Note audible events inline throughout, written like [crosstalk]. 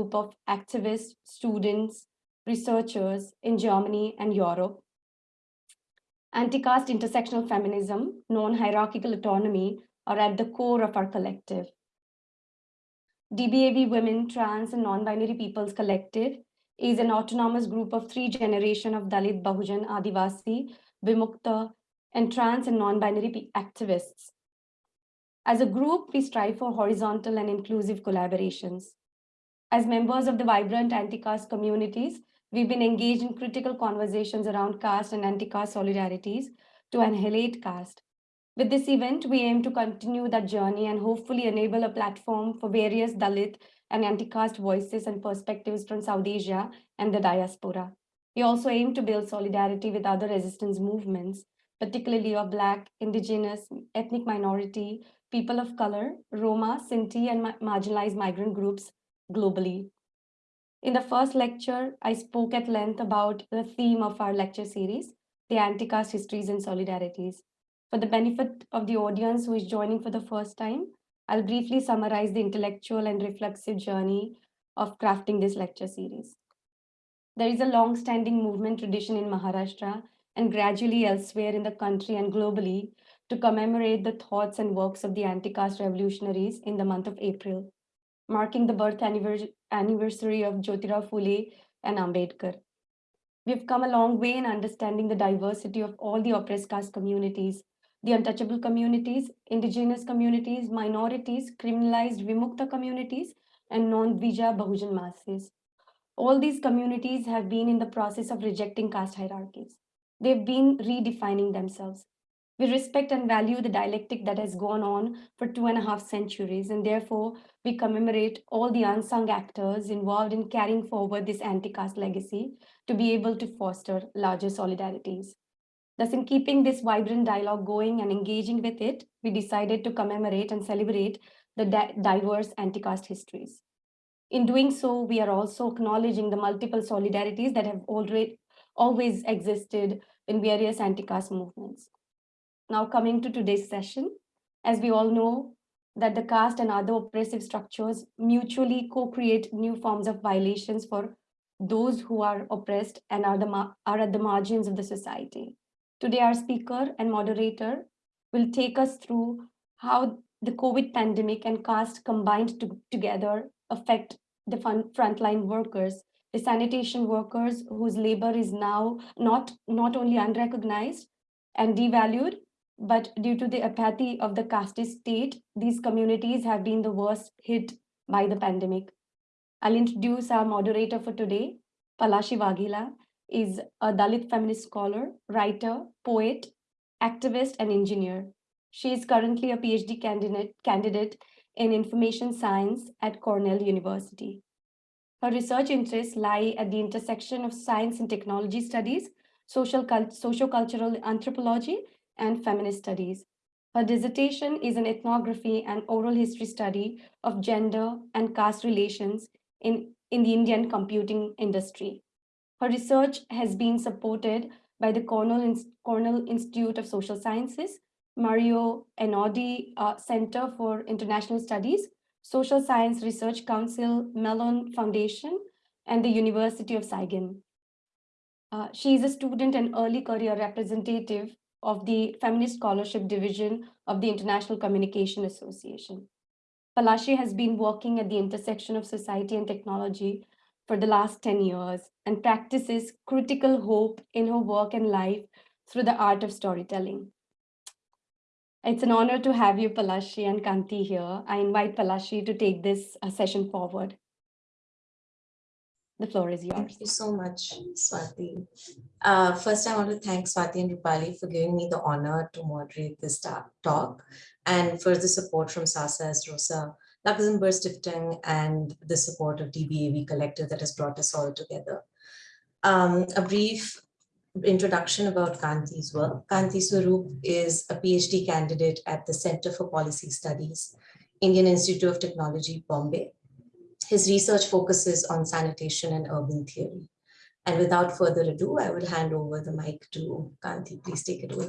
group of activists, students, researchers in Germany and Europe. Anti-caste intersectional feminism, non-hierarchical autonomy are at the core of our collective. DBAV Women, Trans and Non-Binary Peoples Collective is an autonomous group of three generation of Dalit, Bahujan, Adivasi, Vimukta, and trans and non-binary activists. As a group, we strive for horizontal and inclusive collaborations. As members of the vibrant anti-caste communities, we've been engaged in critical conversations around caste and anti-caste solidarities to annihilate caste. With this event, we aim to continue that journey and hopefully enable a platform for various Dalit and anti-caste voices and perspectives from South Asia and the diaspora. We also aim to build solidarity with other resistance movements, particularly of Black, Indigenous, ethnic minority, people of color, Roma, Sinti, and marginalized migrant groups globally. In the first lecture, I spoke at length about the theme of our lecture series, the anti-caste histories and solidarities. For the benefit of the audience who is joining for the first time, I'll briefly summarize the intellectual and reflexive journey of crafting this lecture series. There is a long-standing movement tradition in Maharashtra and gradually elsewhere in the country and globally to commemorate the thoughts and works of the anti-caste revolutionaries in the month of April, marking the birth anniversary of Jyotirao Phule and Ambedkar. We've come a long way in understanding the diversity of all the oppressed caste communities, the untouchable communities, indigenous communities, minorities, criminalized Vimukta communities, and non-Dvija Bahujan masses. All these communities have been in the process of rejecting caste hierarchies. They've been redefining themselves. We respect and value the dialectic that has gone on for two and a half centuries, and therefore we commemorate all the unsung actors involved in carrying forward this anti-caste legacy to be able to foster larger solidarities. Thus, in keeping this vibrant dialogue going and engaging with it, we decided to commemorate and celebrate the di diverse anti-caste histories. In doing so, we are also acknowledging the multiple solidarities that have already always existed in various anti-caste movements. Now coming to today's session, as we all know that the caste and other oppressive structures mutually co-create new forms of violations for those who are oppressed and are, the are at the margins of the society. Today, our speaker and moderator will take us through how the COVID pandemic and caste combined to, together affect the frontline workers, the sanitation workers whose labor is now not, not only unrecognized and devalued, but due to the apathy of the caste state, these communities have been the worst hit by the pandemic. I'll introduce our moderator for today. Palashi Vaghela is a Dalit feminist scholar, writer, poet, activist, and engineer. She is currently a PhD candidate, candidate in information science at Cornell University. Her research interests lie at the intersection of science and technology studies, social socio-cultural anthropology, and feminist studies. Her dissertation is an ethnography and oral history study of gender and caste relations in, in the Indian computing industry. Her research has been supported by the Cornell, Cornell Institute of Social Sciences, Mario Einaudi uh, Center for International Studies, Social Science Research Council, Mellon Foundation, and the University of Saigon. Uh, she is a student and early career representative of the Feminist Scholarship Division of the International Communication Association. Palashi has been working at the intersection of society and technology for the last 10 years and practices critical hope in her work and life through the art of storytelling. It's an honor to have you, Palashi and Kanti here. I invite Palashi to take this uh, session forward. The floor is yours. Thank you so much, Swati. Uh, first, I want to thank Swati and Rupali for giving me the honor to moderate this talk and for the support from SASA as Rosa Luxemburg Stiftung and the support of DBAV Collective that has brought us all together. Um, a brief introduction about Kanti's work. Kanti Swarup is a PhD candidate at the Center for Policy Studies, Indian Institute of Technology, Bombay, his research focuses on sanitation and urban theory. And without further ado, I will hand over the mic to Kanti. Please take it away.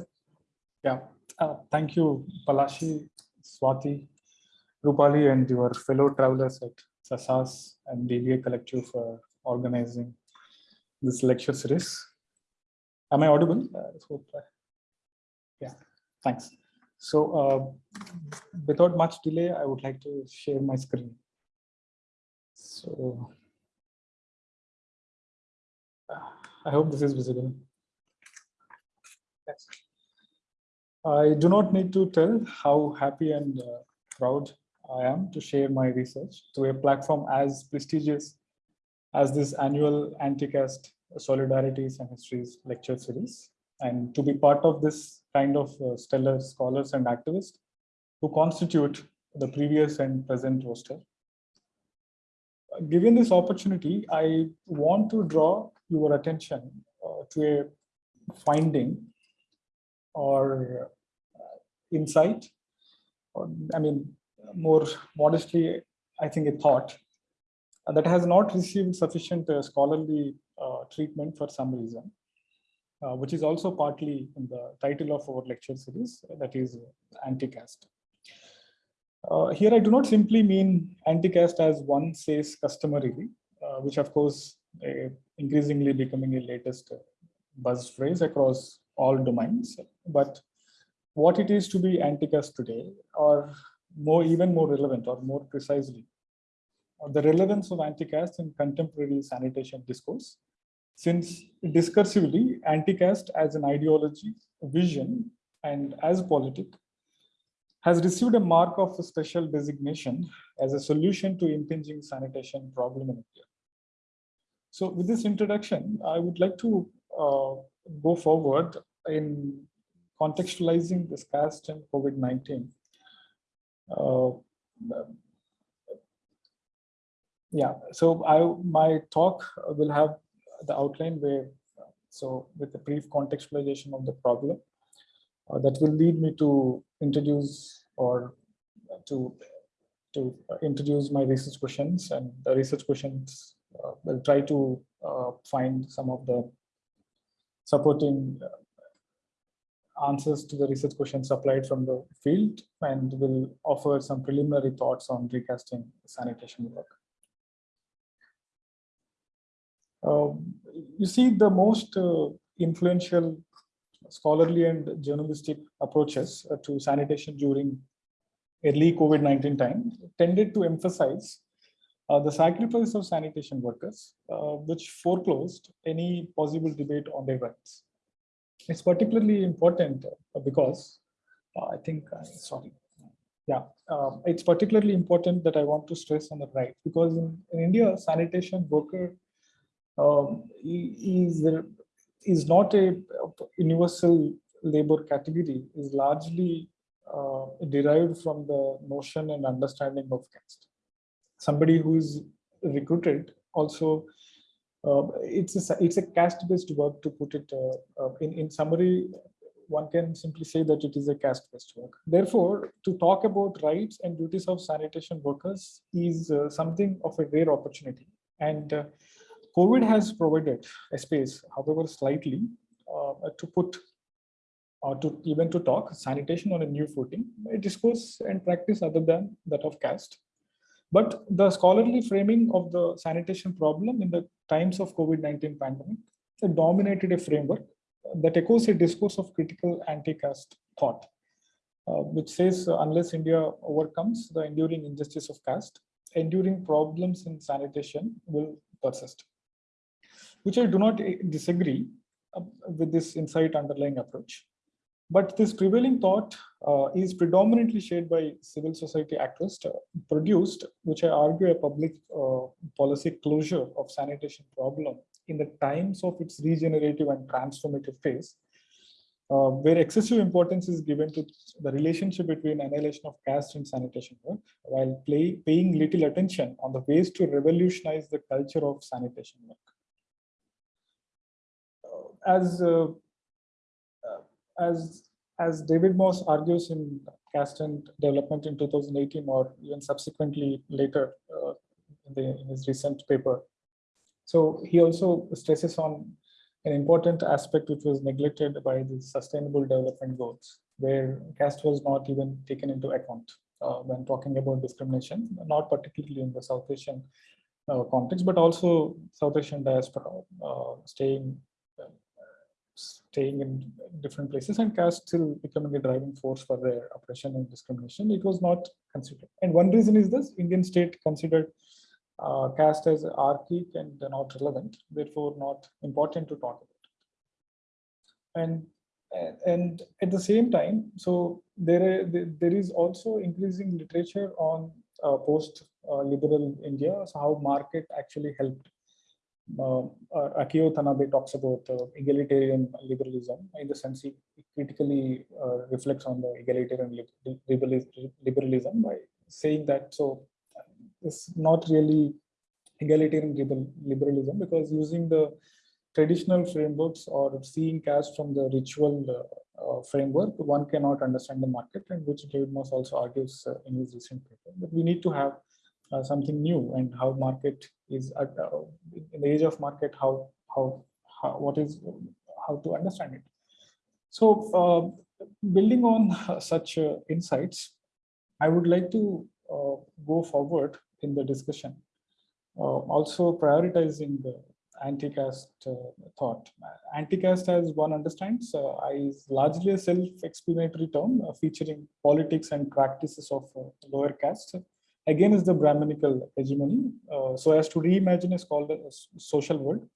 Yeah, uh, thank you, Palashi, Swati, Rupali, and your fellow travelers at Sasas and DBA Collective for organizing this lecture series. Am I audible? Uh, Yeah, thanks. So uh, without much delay, I would like to share my screen. So I hope this is visible. Yes. I do not need to tell how happy and uh, proud I am to share my research to a platform as prestigious as this annual Anti-caste Solidarities and Histories lecture series, and to be part of this kind of uh, stellar scholars and activists who constitute the previous and present roster. Given this opportunity, I want to draw your attention uh, to a finding or uh, insight, or I mean, more modestly, I think a thought uh, that has not received sufficient uh, scholarly uh, treatment for some reason, uh, which is also partly in the title of our lecture series, that is anti-caste. Uh, here, I do not simply mean anti-caste as one says customarily, uh, which of course uh, increasingly becoming a latest buzz phrase across all domains, but what it is to be anti-caste today, or more even more relevant or more precisely, uh, the relevance of anti-caste in contemporary sanitation discourse, since discursively anti-caste as an ideology, vision, and as politic has received a mark of a special designation as a solution to impinging sanitation problem in India. So with this introduction, I would like to uh, go forward in contextualizing this caste and COVID-19. Uh, yeah, so I my talk will have the outline where, so with a brief contextualization of the problem, uh, that will lead me to introduce or to to introduce my research questions and the research questions uh, will try to uh, find some of the supporting uh, answers to the research questions supplied from the field and will offer some preliminary thoughts on recasting sanitation work. Um, you see the most uh, influential scholarly and journalistic approaches uh, to sanitation during early COVID-19 time tended to emphasize uh, the sacrifice of sanitation workers, uh, which foreclosed any possible debate on their rights. It's particularly important uh, because uh, I think, uh, sorry, yeah, um, it's particularly important that I want to stress on the right because in, in India, sanitation worker um, is is not a universal labor category is largely uh, derived from the notion and understanding of caste. Somebody who is recruited also, uh, it's a, it's a caste-based work to put it uh, uh, in, in summary, one can simply say that it is a caste-based work. Therefore, to talk about rights and duties of sanitation workers is uh, something of a rare opportunity. And uh, COVID has provided a space, however slightly, uh, to put or to even to talk sanitation on a new footing, a discourse and practice other than that of caste. But the scholarly framing of the sanitation problem in the times of COVID-19 pandemic dominated a framework that echoes a discourse of critical anti-caste thought, uh, which says uh, unless India overcomes the enduring injustice of caste, enduring problems in sanitation will persist which I do not eh, disagree uh, with this insight underlying approach. But this prevailing thought uh, is predominantly shared by civil society activists uh, produced, which I argue a public uh, policy closure of sanitation problem in the times of its regenerative and transformative phase, uh, where excessive importance is given to the relationship between annihilation of caste and sanitation work, while play, paying little attention on the ways to revolutionize the culture of sanitation work as uh, uh, as as David Mosse argues in Caste and Development in 2018, or even subsequently later uh, in, the, in his recent paper. So he also stresses on an important aspect which was neglected by the Sustainable Development Goals, where caste was not even taken into account. uh, when talking about discrimination, not particularly in the South Asian uh, context, but also South Asian diaspora uh, staying staying in different places and caste still becoming a driving force for their oppression and discrimination. It was not considered. And one reason is this Indian state considered uh, caste as archaic and not relevant, therefore not important to talk about. And and- at the same time, so there there is also increasing literature on uh, post uh, India, so how market actually helped. Uh, uh, Akio Tanabe talks about uh, egalitarian liberalism in the sense he critically uh, reflects on the egalitarian lib- liberalism by saying that so it's not really egalitarian liberalism because using the traditional frameworks or seeing caste from the ritual uh, uh, framework, one cannot understand the market and which David Mosse also argues uh, in his recent paper. But we need to have uh, something new and how market is at, uh, in the age of market, how, how, how, what is, how to understand it. So uh, building on [laughs] such uh, insights, I would like to uh, go forward in the discussion. Uh, also prioritizing the anti-caste thought. Anti-caste, as one understands, is largely a self-explanatory term featuring politics and practices of lower caste. Again, is the Brahminical hegemony, uh, so as to reimagine is called a social world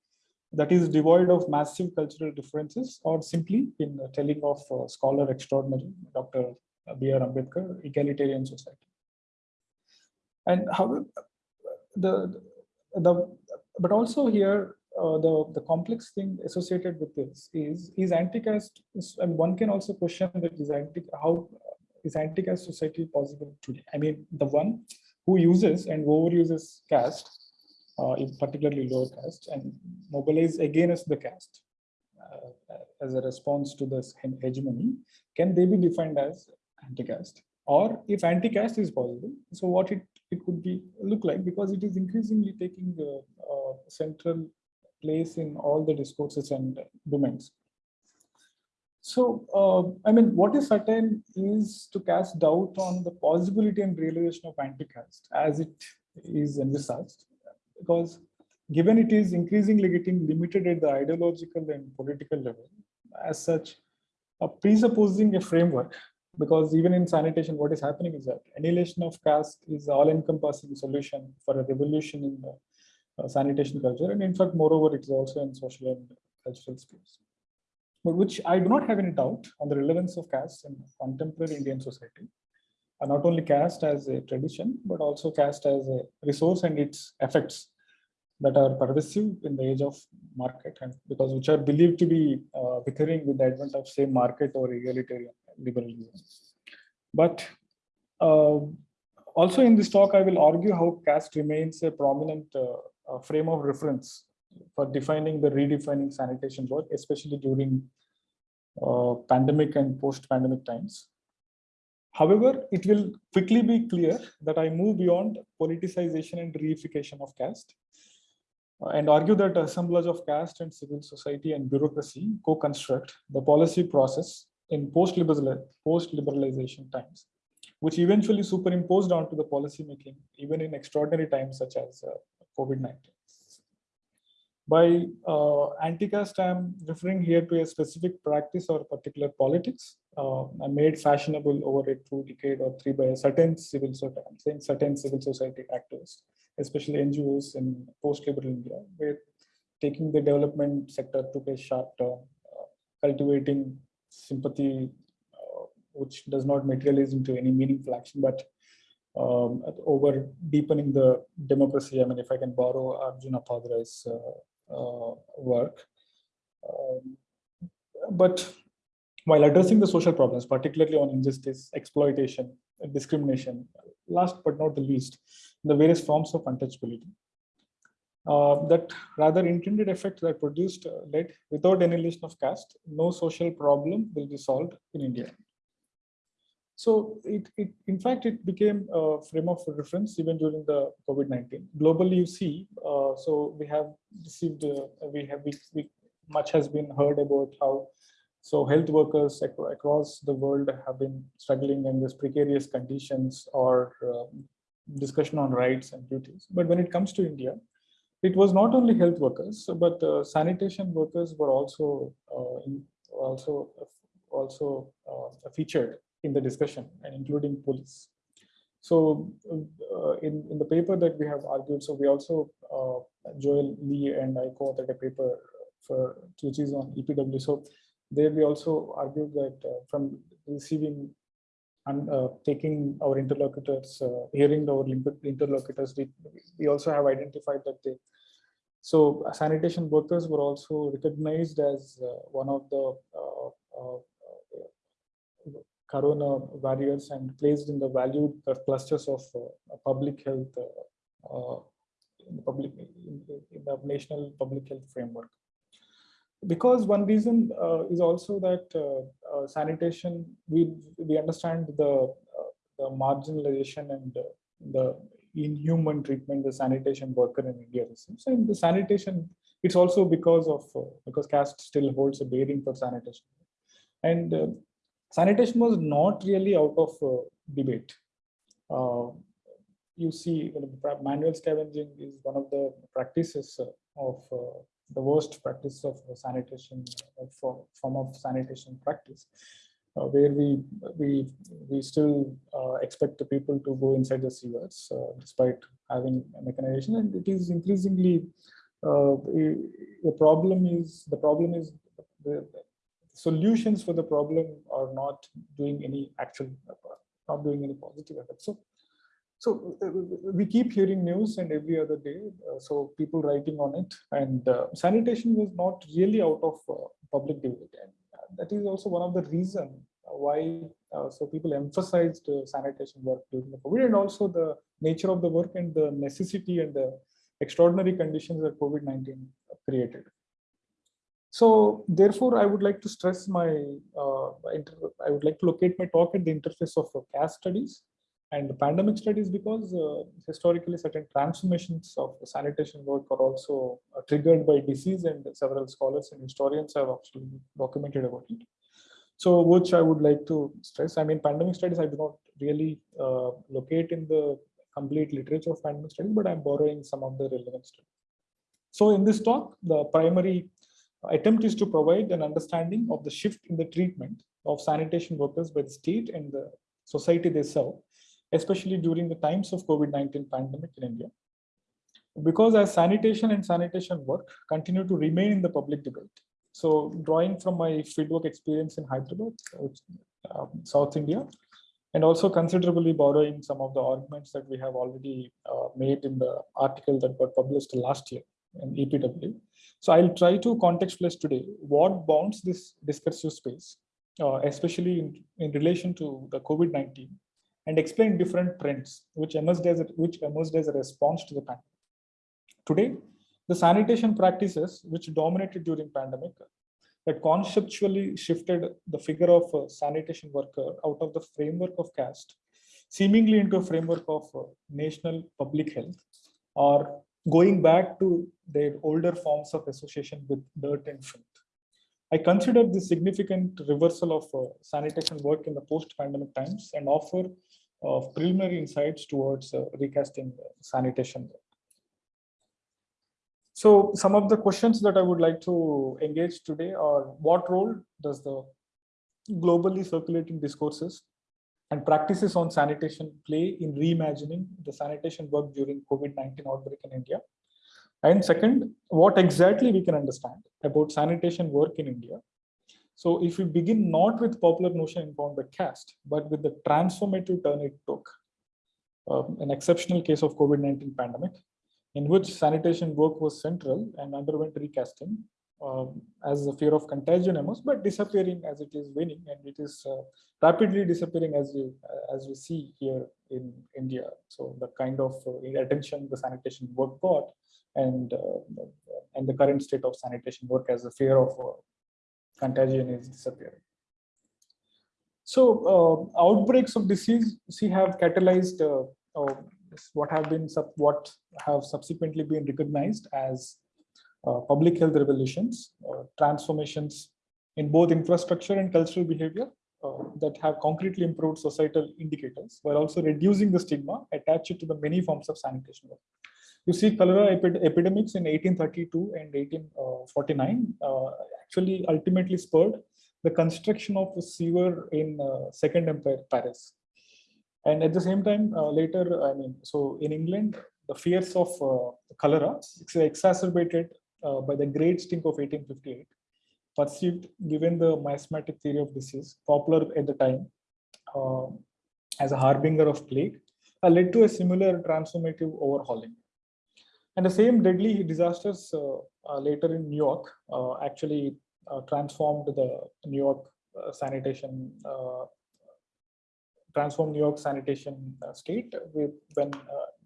that is devoid of massive cultural differences or simply in the telling of uh, scholar extraordinary, Dr. B.R. Ambedkar, egalitarian society. And how the, the, but also here, uh, the, the complex thing associated with this is, is anti-caste, and one can also question that is anti, how is anti-caste society possible today? I mean, the one who uses and overuses caste, uh, particularly lower caste, and mobilize against the caste uh, as a response to this hegemony, can they be defined as anti-caste? Or if anti-caste is possible, so what it, it could be look like because it is increasingly taking the uh, central place in all the discourses and domains. So, uh, I mean, what is certain is to cast doubt on the possibility and realization of anti-caste as it is envisaged, because given it is increasingly getting limited at the ideological and political level, as such, uh, presupposing a framework, because even in sanitation, what is happening is that annihilation of caste is all-encompassing solution for a revolution in the uh, sanitation culture, and in fact, moreover, it is also in social and cultural space but which I do not have any doubt on the relevance of caste in contemporary Indian society. Uh, not only caste as a tradition, but also caste as a resource and its effects that are pervasive in the age of market and because which are believed to be uh, recurring with the advent of say market or egalitarian liberalism. But uh, also in this talk, I will argue how caste remains a prominent uh, uh, frame of reference for defining the redefining sanitation work, especially during uh, pandemic and post-pandemic times. However, it will quickly be clear that I move beyond politicization and reification of caste uh, and argue that assemblage of caste and civil society and bureaucracy co-construct the policy process in post-liberal post-liberalization times, which eventually superimposed onto the policy making even in extraordinary times such as uh, COVID-19. By uh, anti-caste, I'm referring here to a specific practice or particular politics uh, made fashionable over a two decade or three by a certain civil society, I'm saying certain civil society actors, especially NGOs in post-liberal India, where taking the development sector took a sharp turn, uh, cultivating sympathy, uh, which does not materialize into any meaningful action, but um, over deepening the democracy. I mean, if I can borrow Arjun Appadurai's uh, uh, work. Um, but while addressing the social problems, particularly on injustice, exploitation, discrimination, last but not the least, the various forms of untouchability. Uh, that rather intended effect that produced uh, led without annihilation of caste, no social problem will be solved in India. So it, it, in fact, it became a frame of reference even during the COVID-19. Globally, you see, uh, so we have received, uh, we have, we, we, much has been heard about how So health workers ac- across the world have been struggling in these precarious conditions or um, discussion on rights and duties. But when it comes to India, it was not only health workers, but uh, sanitation workers were also uh, in, also also uh, featured in the discussion, and including police. So uh, in, in the paper that we have argued, so we also, uh, Joel Lee and I co-authored a paper for, which is on EPW. So there we also argued that uh, from receiving and uh, taking our interlocutors, uh, hearing our interlocutors, we, we also have identified that they, so sanitation workers were also recognized as uh, one of the uh, uh, corona warriors and placed in the valued uh, clusters of uh, public health uh, in the public in, the national public health framework. Because one reason is also that sanitation we we understand the the marginalization and the inhuman treatment the sanitation worker in india receives. And the sanitation it's also because of uh, because caste still holds a bearing for sanitation. And uh, sanitation was not really out of uh, debate. Uh, you see manual scavenging is one of the practices uh, of uh, the worst practice of sanitation uh, for- form of sanitation practice uh, where we we we still uh, expect the people to go inside the sewers uh, despite having mechanization. And it is increasingly the problem is the problem is the solutions for the problem are not doing any actual not doing any positive effect so so uh, we keep hearing news and every other day, uh, so people writing on it and uh, sanitation was not really out of uh, public debate. And uh, that is also one of the reason why uh, so people emphasized sanitation work during the COVID and also the nature of the work and the necessity and the extraordinary conditions that COVID-19 created. So therefore, I would like to stress my, uh, I would like to locate my talk at the interface of caste studies and the pandemic studies because uh, historically certain transformations of sanitation work are also uh, triggered by disease and several scholars and historians have actually documented about it. So which I would like to stress, I mean, pandemic studies, I do not really uh, locate in the complete literature of pandemic studies, but I'm borrowing some of the relevant studies. So in this talk, the primary attempt is to provide an understanding of the shift in the treatment of sanitation workers by the state and the society they serve, especially during the times of COVID-19 pandemic in India. Because as sanitation and sanitation work continue to remain in the public debate. So drawing from my fieldwork experience in Hyderabad, um, South India, and also considerably borrowing some of the arguments that we have already uh, made in the article that got published last year in EPW. So I'll try to contextualize today what bounds this discursive space, uh, especially in, in relation to the COVID-19 and explain different trends which emerged as a, which emerged as a response to the pandemic. Today, the sanitation practices which dominated during pandemic that conceptually shifted the figure of a sanitation worker out of the framework of caste, seemingly into a framework of uh, national public health, or going back to their older forms of association with dirt and filth. I consider this significant reversal of uh, sanitation work in the post-pandemic times and offer uh, preliminary insights towards uh, recasting sanitation. work. So some of the questions that I would like to engage today are what role does the globally circulating discourses and practices on sanitation play in reimagining the sanitation work during COVID-19 outbreak in India? And second, what exactly we can understand about sanitation work in India. So if we begin not with popular notion informed by caste, but with the transformative turn it took, um, an exceptional case of COVID-19 pandemic, in which sanitation work was central and underwent recasting um, as the fear of contagion emerged, but disappearing as it is waning, and it is uh, rapidly disappearing as we as we see here in India. So the kind of uh, attention the sanitation work got, and uh, and the current state of sanitation work as the fear of uh, contagion is disappearing. So uh, outbreaks of disease, see, have catalyzed uh, uh, what have been sub, what have subsequently been recognized as uh, public health revolutions, uh, transformations in both infrastructure and cultural behavior uh, that have concretely improved societal indicators while also reducing the stigma attached to the many forms of sanitation work. You see cholera epi- epidemics in 1832 and 1849 uh, actually ultimately spurred the construction of a sewer in uh, Second Empire Paris. And at the same time, uh, later, I mean, so in England, the fears of uh, cholera exacerbated uh, by the Great Stink of 1858, perceived given the miasmatic theory of disease, popular at the time uh, as a harbinger of plague, uh, led to a similar transformative overhauling. And the same deadly disasters uh, uh, later in New York uh, actually transformed the New York sanitation, transformed New York sanitation state with when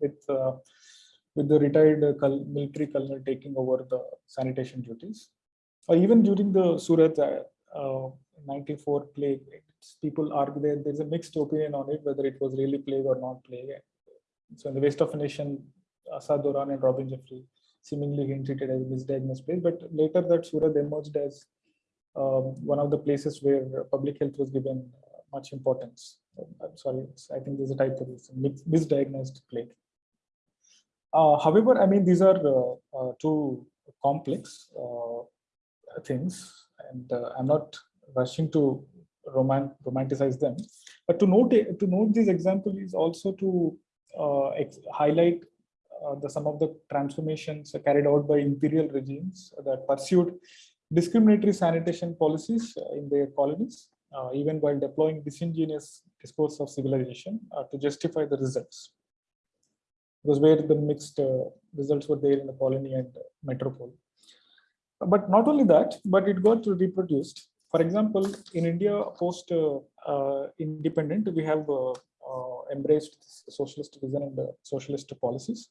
with with the retired uh, military colonel taking over the sanitation duties. Or even during the Surat uh, uh, 94 plague, people argue that there's a mixed opinion on it whether it was really plague or not plague. So in the Waste of a Nation, Assa Doron and Robin Jeffrey seemingly hinted it as misdiagnosed place, but later that Surat emerged as um, one of the places where public health was given much importance. I'm sorry, I think there's a typo, it's misdiagnosed plague. Uh, however, I mean, these are uh, uh, two complex things, and I'm not rushing to roman- romanticize them. But to note to note this example is also to uh, highlight uh, the some of the transformations carried out by imperial regimes that pursued discriminatory sanitation policies in their colonies, uh, even while deploying disingenuous discourse of civilization to justify the results. Was where the mixed uh, results were there in the colony and metropole. But not only that, but it got reproduced. For example, in India, post uh, uh, independent, we have uh, uh, embraced socialist vision and socialist policies.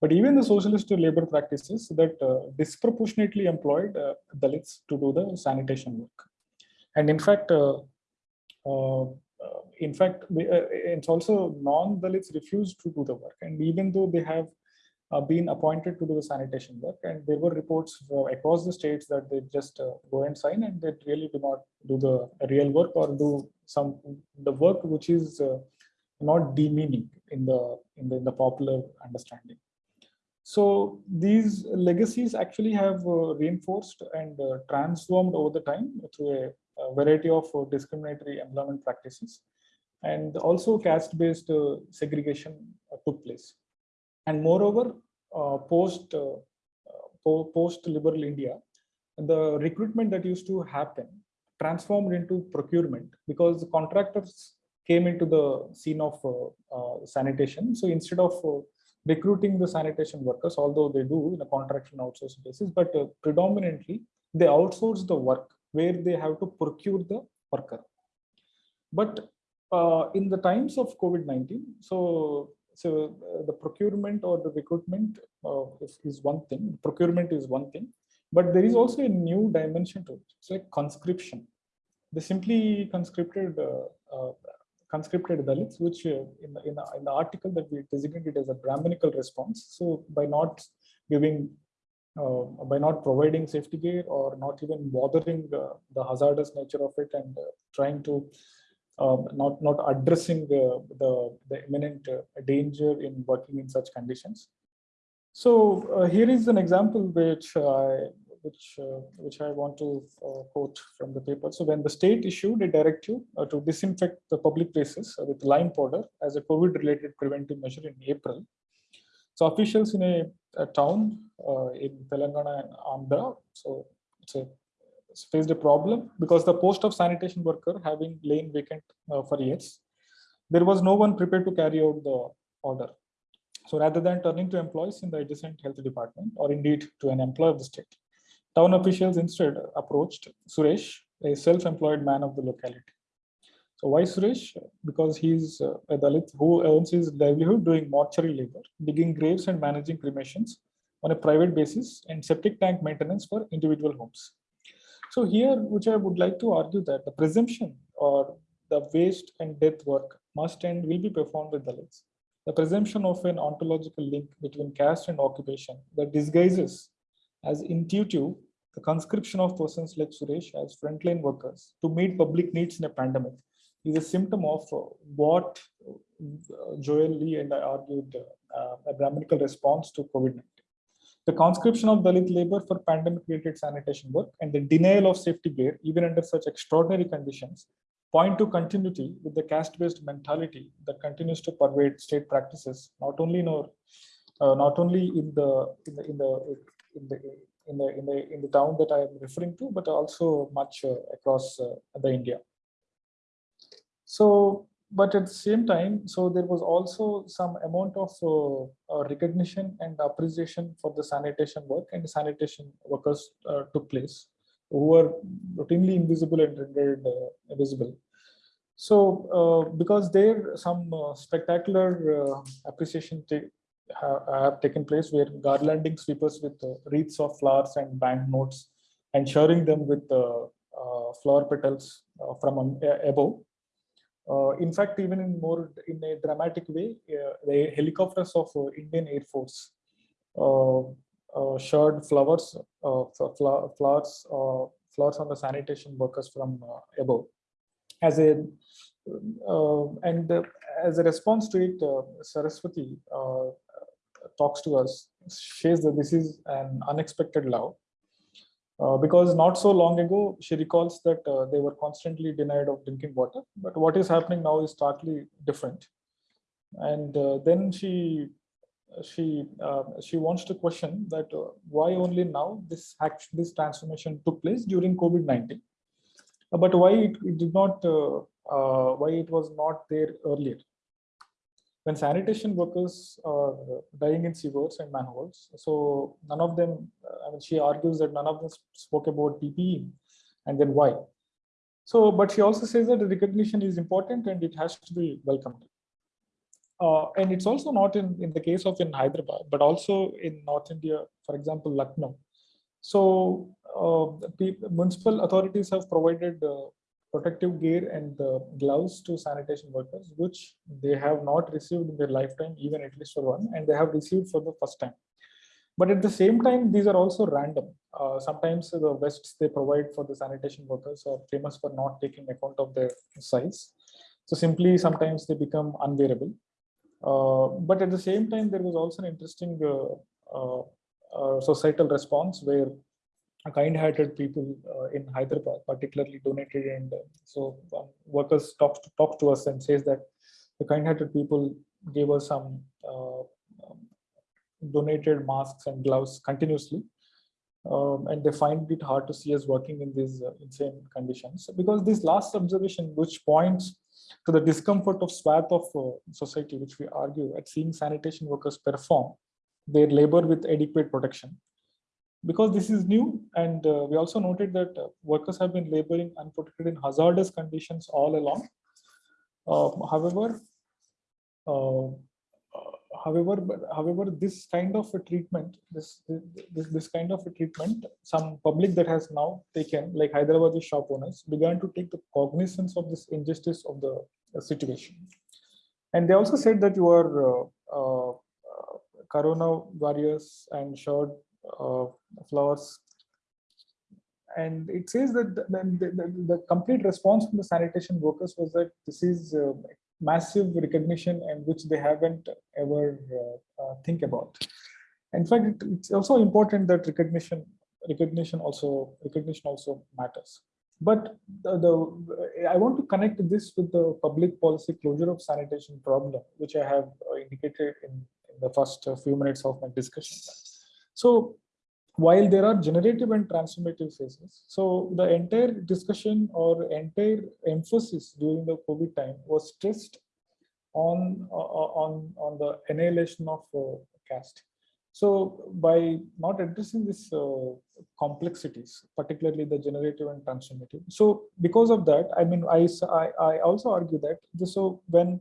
But even the socialist labor practices that disproportionately employed Dalits to do the sanitation work. And in fact, in fact, uh, it's also non-Dalits refused to do the work. And even though they have uh, been appointed to do the sanitation work, and there were reports across the states that they just uh, go and sign and they really do not do the real work or do some the work which is uh, not demeaning in the in the, in the popular understanding. So these legacies actually have uh, reinforced and uh, transformed over the time through a, a variety of uh, discriminatory employment practices. And also caste-based uh, segregation uh, took place. And moreover, uh, post, uh, uh, po- post-liberal India, the recruitment that used to happen transformed into procurement because the contractors came into the scene of uh, uh, sanitation. So instead of recruiting the sanitation workers, although they do in a contract and outsource basis, but uh, predominantly they outsource the work where they have to procure the worker. But uh, in the times of COVID-19, so so uh, the procurement or the recruitment uh, is, is one thing, procurement is one thing, but there is also a new dimension to it. It's like conscription. They simply conscripted uh, uh, conscripted Dalits, which uh, in, the, in, the, in the article that we designated as a Brahminical response. So by not giving, uh, by not providing safety gear or not even bothering the, the hazardous nature of it and uh, trying to um, not not addressing the the, the imminent uh, danger in working in such conditions. So uh, here is an example which I which uh, which I want to uh, quote from the paper. So when the state issued a directive uh, to disinfect the public places uh, with lime powder as a COVID-related preventive measure in April, so officials in a, a town in Telangana and Andhra, so it's a faced a problem because the post of sanitation worker having lain vacant uh, for years, there was no one prepared to carry out the order. So rather than turning to employees in the adjacent health department or indeed to an employee of the state, town officials instead approached Suresh, a self-employed man of the locality. So why Suresh? Because he's uh, a Dalit who earns his livelihood doing mortuary labor, digging graves and managing cremations on a private basis and septic tank maintenance for individual homes. So here, which I would like to argue that the presumption or the waste and death work must and will be performed with the Dalits. The presumption of an ontological link between caste and occupation that disguises as intuitive the conscription of persons like Suresh as frontline workers to meet public needs in a pandemic is a symptom of what uh, Joel Lee and I argued uh, a Brahminical response to COVID-19. The conscription of Dalit labor for pandemic-related sanitation work and the denial of safety gear, even under such extraordinary conditions, point to continuity with the caste-based mentality that continues to pervade state practices, not only in our, uh, not only in the in the in the in the in the in the in the town that I am referring to, but also much uh, across uh, the India. So, but at the same time, so there was also some amount of uh, uh, recognition and appreciation for the sanitation work and sanitation workers uh, took place who were routinely invisible and rendered uh, visible. So, uh, because there some uh, spectacular appreciation ta- ha- have taken place where garlanding sweepers with wreaths of flowers and banknotes and showering them with flower petals from above. Uh, in fact, even in more in a dramatic way, uh, the helicopters of uh, Indian Air Force uh, uh, showed flowers, uh, fl- flowers, flowers on the sanitation workers from above. As a and as a response to it, Saraswati talks to us, says that this is an unexpected love. Uh, because not so long ago, she recalls that uh, they were constantly denied of drinking water. But what is happening now is totally different. And uh, then she she uh, she wants to question that uh, why only now this act this transformation took place during COVID nineteen, but why it, it did not why it was not there earlier when sanitation workers are dying in sewers and manholes. So none of them, I mean, she argues that none of them spoke about PPE and then why. So, but she also says that the recognition is important and it has to be welcomed. Uh, and it's also not in, in the case of in Hyderabad, but also in North India, for example, Lucknow. So uh, the municipal authorities have provided uh, protective gear and uh, gloves to sanitation workers, which they have not received in their lifetime, even at least for one, and they have received for the first time. But at the same time, these are also random. Uh, sometimes the vests they provide for the sanitation workers are famous for not taking account of their size. So simply sometimes they become unwearable. Uh, but at the same time, there was also an interesting uh, uh, uh, societal response where kind-hearted people uh, in Hyderabad particularly donated and uh, so um, workers talk to, talk to us and says that the kind-hearted people gave us some uh, um, donated masks and gloves continuously um, and they find it hard to see us working in these uh, insane conditions. Because this last observation which points to the discomfort of swath of uh, society which we argue at seeing sanitation workers perform their labor with adequate protection because this is new and uh, we also noted that uh, workers have been laboring unprotected in hazardous conditions all along. Uh, however uh, uh, however however this kind of a treatment this, this this kind of a treatment some public that has now taken like hyderabadi shop owners began to take the cognizance of this injustice of the uh, situation. And they also said that you are uh, uh, uh, corona warriors and showed flowers. And it says that the, the, the, complete response from the sanitation workers was that this is uh, massive recognition and which they haven't ever uh, uh, think about. In fact, it- it's also important that recognition recognition also recognition also matters. But the, the I want to connect this with the public policy closure of sanitation problem, which I have indicated in, in the first few minutes of my discussion. So while there are generative and transformative phases, so the entire discussion or entire emphasis during the COVID time was stressed on uh, on on the annihilation of uh, caste. So by not addressing these uh, complexities, particularly the generative and transformative, so because of that, I mean, I I also argue that this, so when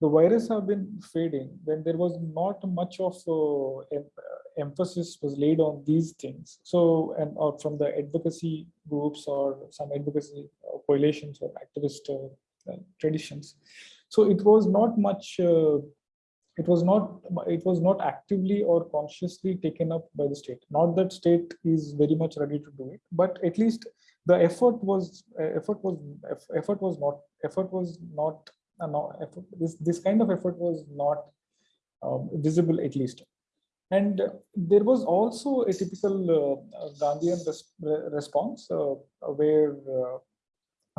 the virus have been fading, when there was not much of uh, uh, emphasis was laid on these things. So and or from the advocacy groups or some advocacy uh, coalitions or activist uh, uh, traditions. So it was not much uh, it was not it was not actively or consciously taken up by the state not that state is very much ready to do it but at least the effort was uh, effort was effort was not effort was not uh, no, effort, this this kind of effort was not um, visible at least and there was also a typical uh, Gandhian res- response uh, where, uh,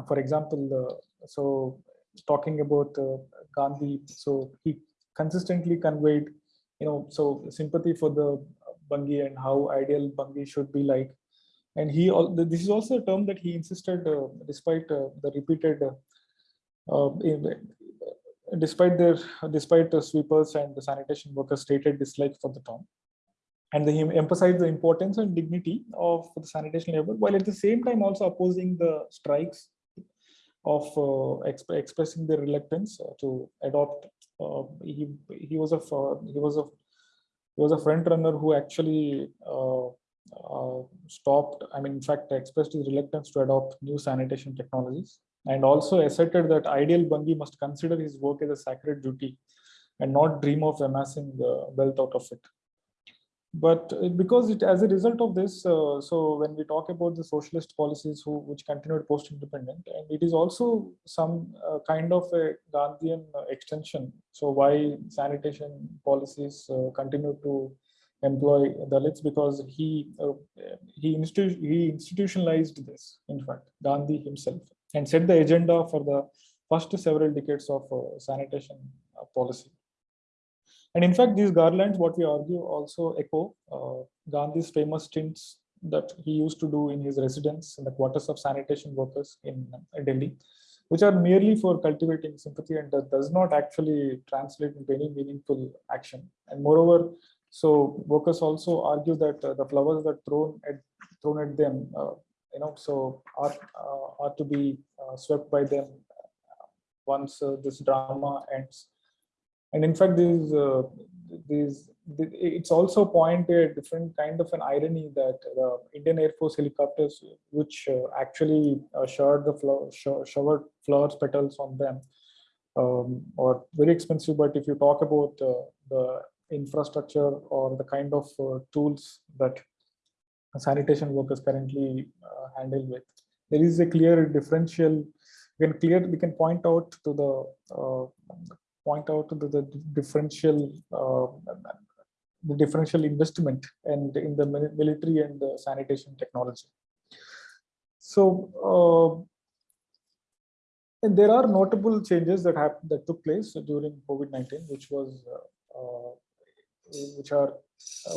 for example, uh, so talking about Gandhi, so he consistently conveyed, you know, so sympathy for the Bhangi and how ideal Bhangi should be like. And he, this is also a term that he insisted, despite the repeated, uh, in- despite their, despite the sweepers and the sanitation workers stated dislike for the term. And he emphasized the importance and dignity of the sanitation labor, while at the same time also opposing the strikes of uh, exp- expressing their reluctance uh, to adopt. Uh, he he was a he was a he was a front runner who actually uh, uh, stopped. I mean, in fact, expressed his reluctance to adopt new sanitation technologies, and also asserted that ideal Bhangi must consider his work as a sacred duty, and not dream of amassing uh, wealth out of it. But because it as a result of this uh, so when we talk about the socialist policies who which continued post independent and it is also some uh, kind of a gandhian uh, extension. So why sanitation policies uh, continue to employ dalits? Because he uh, he, institu- he institutionalized this in fact gandhi himself and set the agenda for the first several decades of uh, sanitation uh, policy and in fact, these garlands, what we argue, also echo uh, Gandhi's famous stints that he used to do in his residence in the quarters of sanitation workers in Delhi, which are merely for cultivating sympathy and that does not actually translate into any meaningful action. And moreover, so workers also argue that uh, the flowers that thrown at thrown at them, uh, you know, so are uh, are to be uh, swept by them once uh, this drama ends. And in fact these these it's also point a different kind of an irony that the indian air force helicopters which actually showered the showered flowers petals on them um, or very expensive. But if you talk about uh, the infrastructure or the kind of uh, tools that sanitation workers currently uh, handle with there is a clear differential we can clear we can point out to the uh, point out the, the differential uh, the differential investment and in the military and the sanitation technology. So uh, and there are notable changes that have that took place during COVID-19, which was uh, uh, which are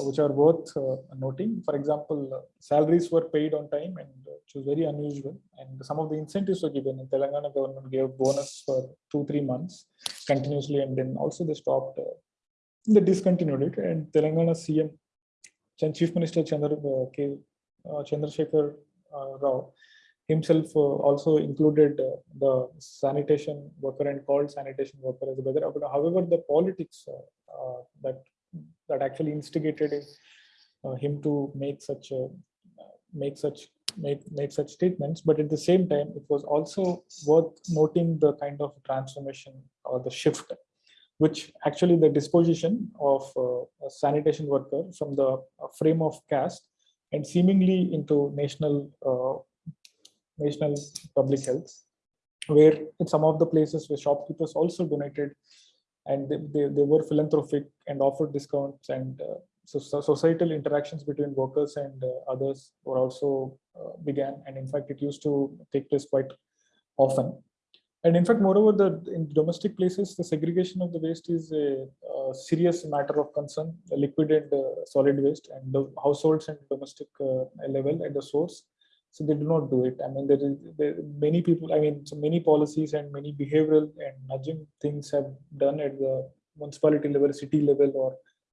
which are worth uh, noting. For example, uh, salaries were paid on time, and uh, which was very unusual. And some of the incentives were given. Telangana government gave bonus for two three months continuously, and then also they stopped. Uh, they discontinued it, and Telangana CM, Chief Minister Chandra uh, K. Uh, Chandrasekhar uh, Rao himself uh, also included uh, the sanitation worker and called sanitation worker as a brother. However, the politics uh, uh, that that actually instigated him, uh, him to make such a, make such make make such statements. But at the same time, it was also worth noting the kind of transformation or the shift, which actually the disposition of uh, a sanitation worker from the uh, frame of caste and seemingly into national uh, national public health, where in some of the places where shopkeepers also donated and they, they, they were philanthropic and offered discounts and uh, so, so societal interactions between workers and uh, others were also uh, began. And in fact it used to take place quite often. And in fact moreover the in domestic places the segregation of the waste is a, a serious matter of concern liquid and uh, solid waste. And the households and domestic uh, level at the source so they do not do it. I mean there is there, many people i mean so many policies and many behavioral and nudging things have done at the municipality level city level or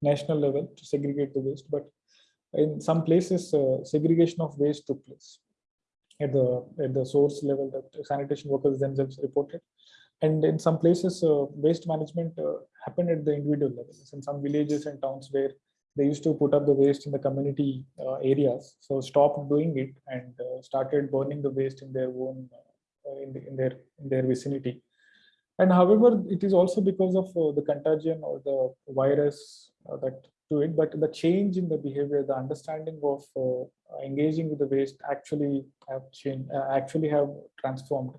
national level to segregate the waste. But in some places uh, segregation of waste took place at the at the source level that sanitation workers themselves reported. And in some places uh, waste management uh, happened at the individual levels. In some villages and towns where they used to put up the waste in the community uh, areas so stopped doing it and uh, started burning the waste in their own uh, in, the, in their in their vicinity And however, it is also because of uh, the contagion or the virus uh, that to it, but the change in the behavior, the understanding of uh, engaging with the waste actually have changed, actually have transformed.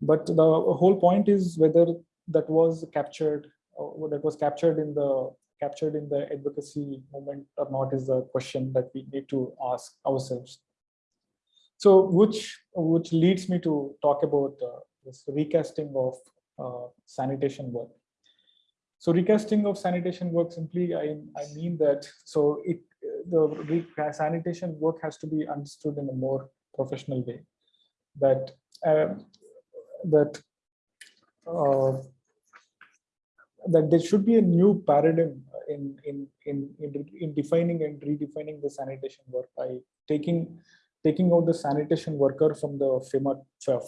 But the whole point is whether that was captured, that was captured in the captured in the advocacy movement or not is the question that we need to ask ourselves. So, which which leads me to talk about uh, this recasting of uh, sanitation work. So recasting of sanitation work simply, I, I mean that, so it the sanitation work has to be understood in a more professional way. That um, that uh, that there should be a new paradigm in in in in, in defining and redefining the sanitation work by taking taking out the sanitation worker from the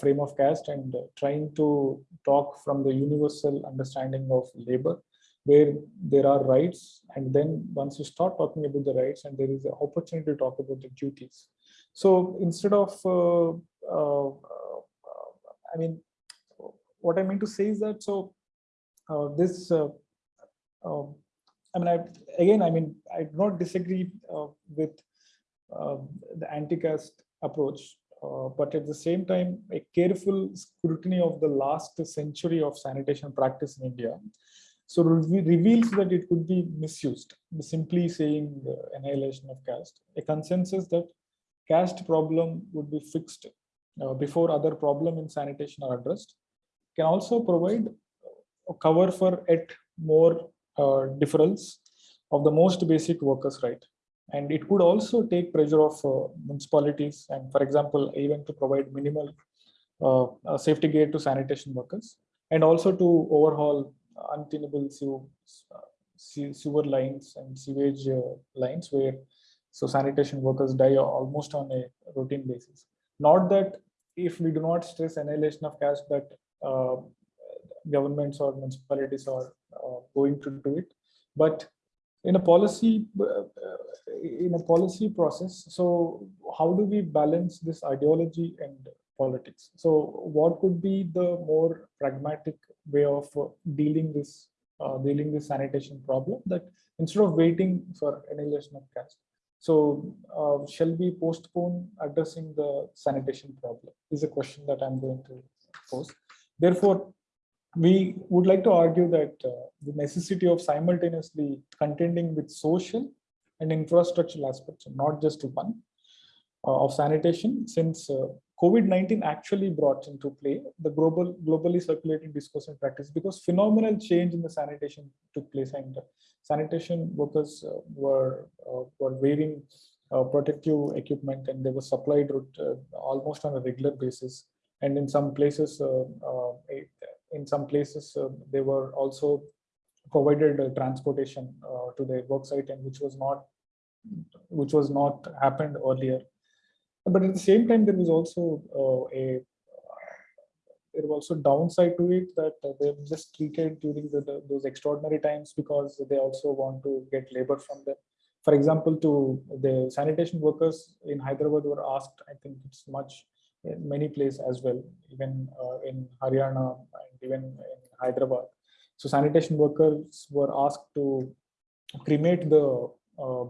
frame of, caste and uh, trying to talk from the universal understanding of labor where there are rights and then once you start talking about the rights and there is an opportunity to talk about the duties. So instead of uh, uh, uh, i mean what i mean to say is that so this uh, uh, i mean i again i mean i do not disagree uh, with uh, the anti-caste approach uh, but at the same time a careful scrutiny of the last century of sanitation practice in india so re- reveals that it could be misused simply saying annihilation of caste. A consensus that caste problem would be fixed uh, before other problem in sanitation are addressed can also provide cover for yet more uh, of the most basic workers right? And it could also take pressure of uh, municipalities and for example even to provide minimal uh, uh, safety gear to sanitation workers and also to overhaul untenable uh, sewer lines and sewage uh, lines where so sanitation workers die almost on a routine basis. Not that if we do not stress annihilation of caste that governments or municipalities are uh, going to do it. But in a policy uh, in a policy process so how do we balance this ideology and politics? So what could be the more pragmatic way of uh, dealing this uh, dealing this sanitation problem that instead of waiting for annihilation of caste so uh, shall we postpone addressing the sanitation problem is a question that i'm going to pose. Therefore we would like to argue that uh, the necessity of simultaneously contending with social and infrastructural aspects, not just one, uh, of sanitation, since uh, COVID-19 actually brought into play the global, globally circulating discourse and practice because phenomenal change in the sanitation took place and sanitation workers uh, were uh, were wearing uh, protective equipment and they were supplied uh, almost on a regular basis. And in some places, uh, uh, a- in some places, uh, they were also provided uh, transportation uh, to their work site and which was not which was not happened earlier. But at the same time there was also a there was also downside to it that uh, they're just treated during the, the- those extraordinary times because they also want to get labor from them. For example to the sanitation workers in hyderabad were asked i think it's much in many places as well even uh, in haryana and even in hyderabad so sanitation workers were asked to cremate the uh,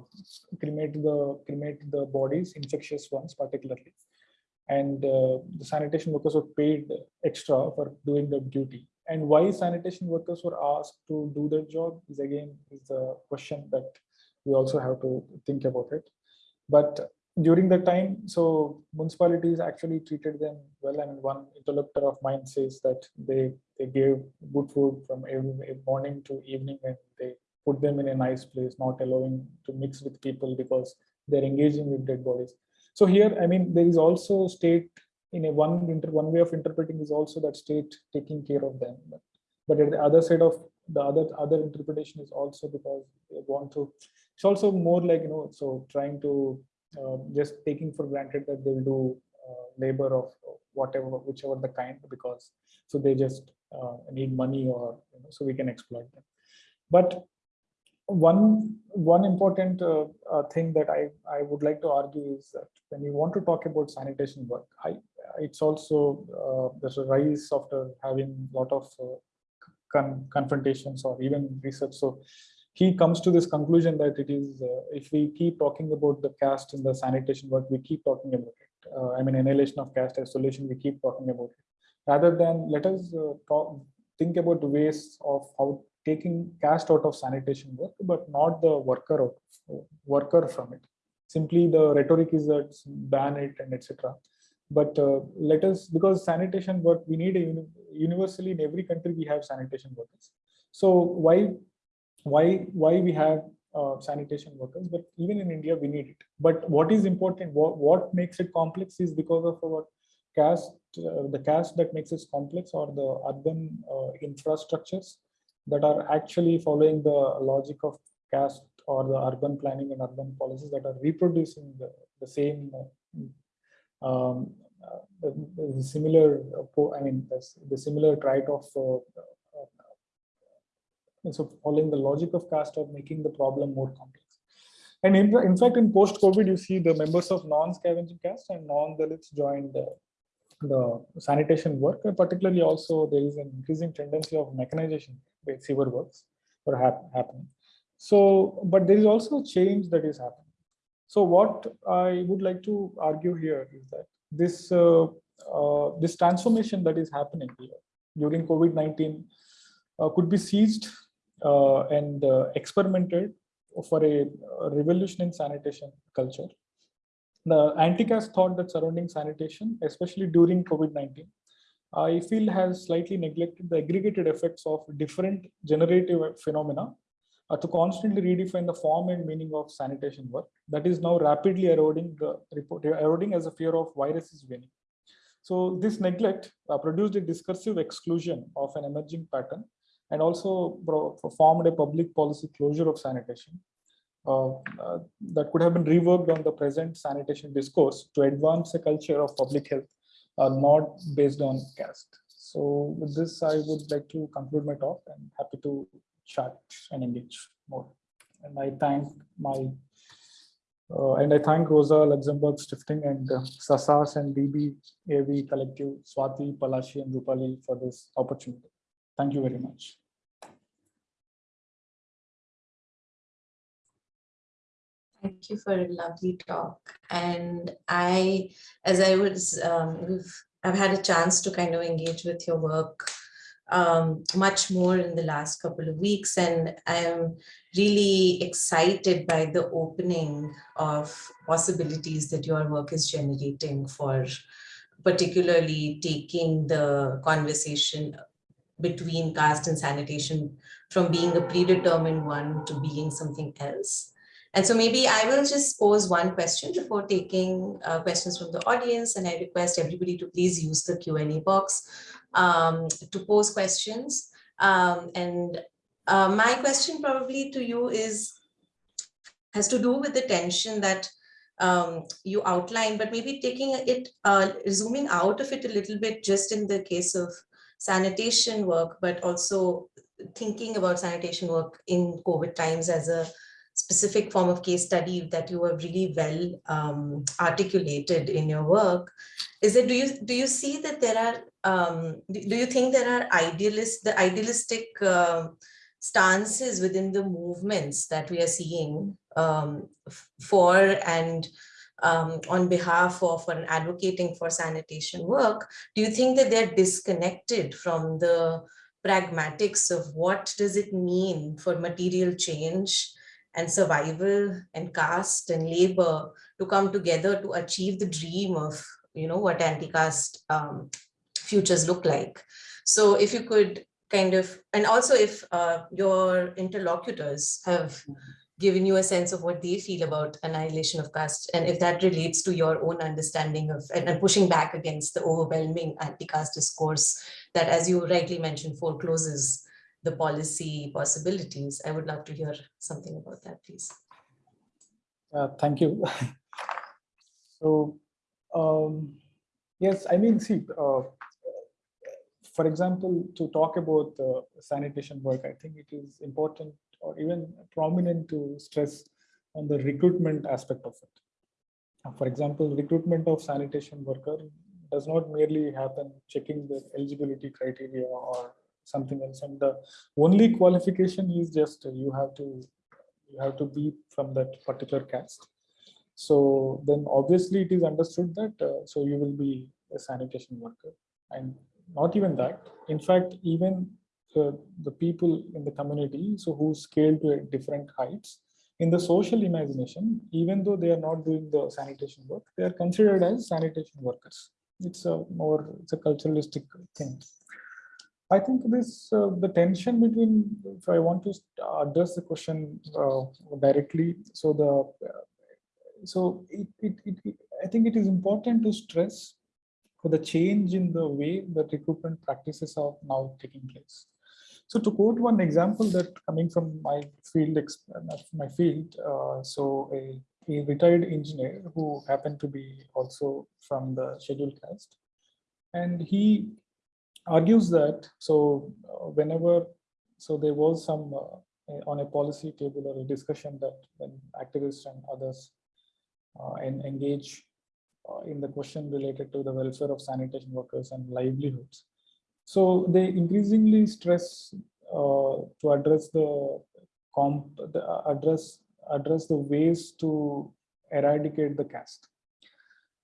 cremate the cremate the bodies, infectious ones particularly, and uh, the sanitation workers were paid extra for doing the duty. And why sanitation workers were asked to do their job is again is the question that we also have to think about it. But during the time, so municipalities actually treated them well. I And one interlocutor of mine says that they they gave good food from morning to evening, and they put them in a nice place, not allowing to mix with people because they're engaging with dead bodies. So here, I mean, there is also state in a one inter, one way of interpreting is also that state taking care of them. But, but at the other side of the other other interpretation is also because they want to. It's also more like you know, so trying to just taking for granted that they'll do uh, labor of whatever, whichever the kind, because so they just uh, need money or you know, so we can exploit them. But one one important uh, uh, thing that I I would like to argue is that when you want to talk about sanitation work, I it's also uh, there's a rise after having a lot of uh, con- confrontations or even research. So he comes to this conclusion that it is, uh, if we keep talking about the caste in the sanitation work, we keep talking about it. Uh, I mean, annihilation of caste as solution, we keep talking about it. Rather than let us uh, talk, think about the ways of how taking caste out of sanitation work, but not the worker out, worker from it. Simply the rhetoric is that ban it and etc. But uh, let us, because sanitation work, we need a uni- universally in every country we have sanitation workers. So why, why, why we have uh, sanitation workers? But even in India, we need it. But what is important, what, what makes it complex is because of our caste, uh, the caste that makes it complex or the urban uh, infrastructures that are actually following the logic of caste or the urban planning and urban policies that are reproducing the, the same uh, um, uh, the, the similar uh, I mean the, the similar trait of uh, so following the logic of caste or making the problem more complex. And in, in fact, in post-COVID, you see the members of non-scavenging caste and non-Dalits joined uh, the sanitation work, and particularly also there is an increasing tendency of mechanization with sewer works are hap- happening. So, but there is also a change that is happening. So what I would like to argue here is that this uh, uh, this transformation that is happening here during COVID-19 uh, could be seized uh, and uh, experimented for a, a revolution in sanitation culture the anti-caste thought that surrounding sanitation, especially during COVID-19, I feel has slightly neglected the aggregated effects of different generative phenomena uh, to constantly redefine the form and meaning of sanitation work that is now rapidly eroding the report eroding as a fear of virus is winning. So this neglect uh, produced a discursive exclusion of an emerging pattern and also formed a public policy closure of sanitation uh, uh, that could have been reworked on the present sanitation discourse to advance a culture of public health, uh, not based on caste. So with this, I would like to conclude my talk and happy to chat and engage more. And I thank my uh, and I thank Rosa Luxemburg Stiftung and uh, Sasas and DB AV Collective, Swati, Palashi, and Rupali for this opportunity. Thank you very much. Thank you for a lovely talk. And I, as I was, um, I've had a chance to kind of engage with your work um, much more in the last couple of weeks, and I'm really excited by the opening of possibilities that your work is generating for particularly taking the conversation between caste and sanitation from being a predetermined one to being something else. And so maybe I will just pose one question before taking uh, questions from the audience. And I request everybody to please use the Q&A box um, to pose questions. Um, and uh, my question probably to you is, has to do with the tension that um, you outlined, but maybe taking it, uh, zooming out of it a little bit, just in the case of sanitation work, but also thinking about sanitation work in COVID times as a specific form of case study that you have really well um, articulated in your work. Is that do you do you see that there are um, do you think there are idealist the idealistic uh, stances within the movements that we are seeing um, for and um, on behalf of and advocating for sanitation work do you think that they're disconnected from the pragmatics of what does it mean for material change and survival and caste and labor to come together to achieve the dream of you know what anti-caste um, futures look like? So if you could kind of and also if uh, your interlocutors have given you a sense of what they feel about annihilation of caste and if that relates to your own understanding of and, and pushing back against the overwhelming anti-caste discourse that as you rightly mentioned forecloses the policy possibilities. I would love to hear something about that, please. Uh, thank you. [laughs] so, um, yes, I mean, see, uh, for example, to talk about uh, sanitation work, I think it is important or even prominent to stress on the recruitment aspect of it. For example, recruitment of sanitation worker does not merely happen checking the eligibility criteria or something else. And the only qualification is just you have to you have to be from that particular caste. So then obviously it is understood that uh, so you will be a sanitation worker and not even that. In fact, even the people in the community, so who scale to different heights, in the social imagination, even though they are not doing the sanitation work, they are considered as sanitation workers. It's a more, it's a culturalistic thing. I think this, uh, the tension between, if I want to address the question uh, directly, so the, uh, so it, it, it, I think it is important to stress for the change in the way that recruitment practices are now taking place. So to quote one example that coming from my field, my field, uh, so a, a retired engineer who happened to be also from the scheduled caste, and he argues that so uh, whenever so there was some uh, on a policy table or a discussion that when activists and others uh, and engage uh, in the question related to the welfare of sanitation workers and livelihoods. So they increasingly stress uh, to address the comp, the, uh, address address the ways to eradicate the caste.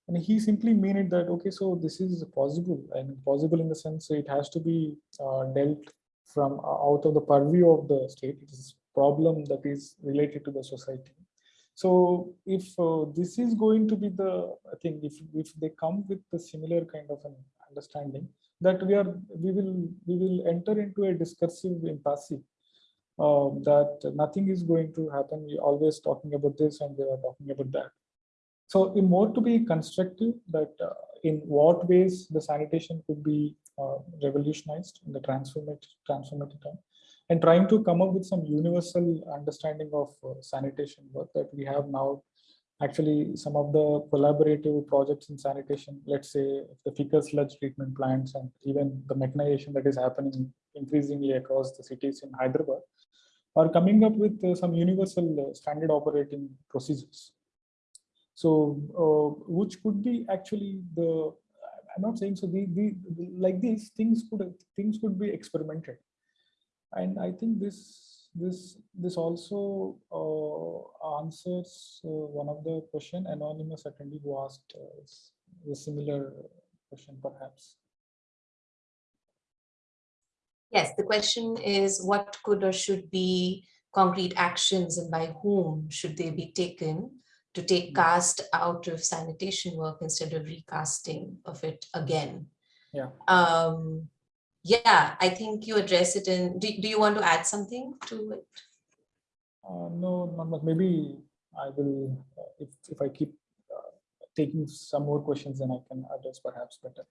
And he simply mean it that okay, so this is possible and possible in the sense it has to be uh, dealt from uh, out of the purview of the state. It is problem that is related to the society. So if uh, this is going to be the thing, if if they come with the similar kind of an understanding that we are we will we will enter into a discursive impasse uh, that nothing is going to happen. We always talking about this and they are talking about that. So in more to be constructive that uh, in what ways the sanitation could be uh, revolutionized in the transformative transformative time and trying to come up with some universal understanding of uh, sanitation work that we have now actually some of the collaborative projects in sanitation let's say the fecal sludge treatment plants and even the mechanization that is happening increasingly across the cities in hyderabad are coming up with uh, some universal uh, standard operating procedures. So uh, which could be actually the i'm not saying so the, the the- like these things could things could be experimented. And I think this this this also uh, answers uh, one of the question anonymous attendee who asked uh, the similar question perhaps. Yes, the question is what could or should be concrete actions and by whom should they be taken to take caste out of sanitation work instead of recasting of it again? Yeah. Um, yeah, I think you address it in, do, do you want to add something to it? Uh, no, not much. Maybe I will uh, if if I keep uh, taking some more questions, then I can address perhaps better.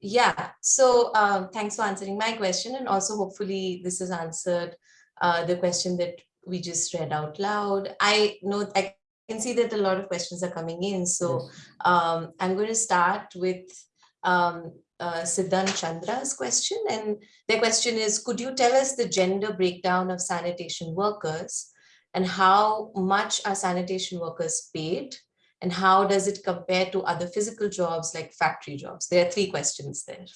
Yeah, so um, thanks for answering my question and also hopefully this has answered uh, the question that we just read out loud. I know I can see that a lot of questions are coming in, so Yes. um, I'm going to start with um, uh, Siddhan Chandra's question. And their question is, could you tell us the gender breakdown of sanitation workers and how much are sanitation workers paid? And how does it compare to other physical jobs like factory jobs? There are three questions there.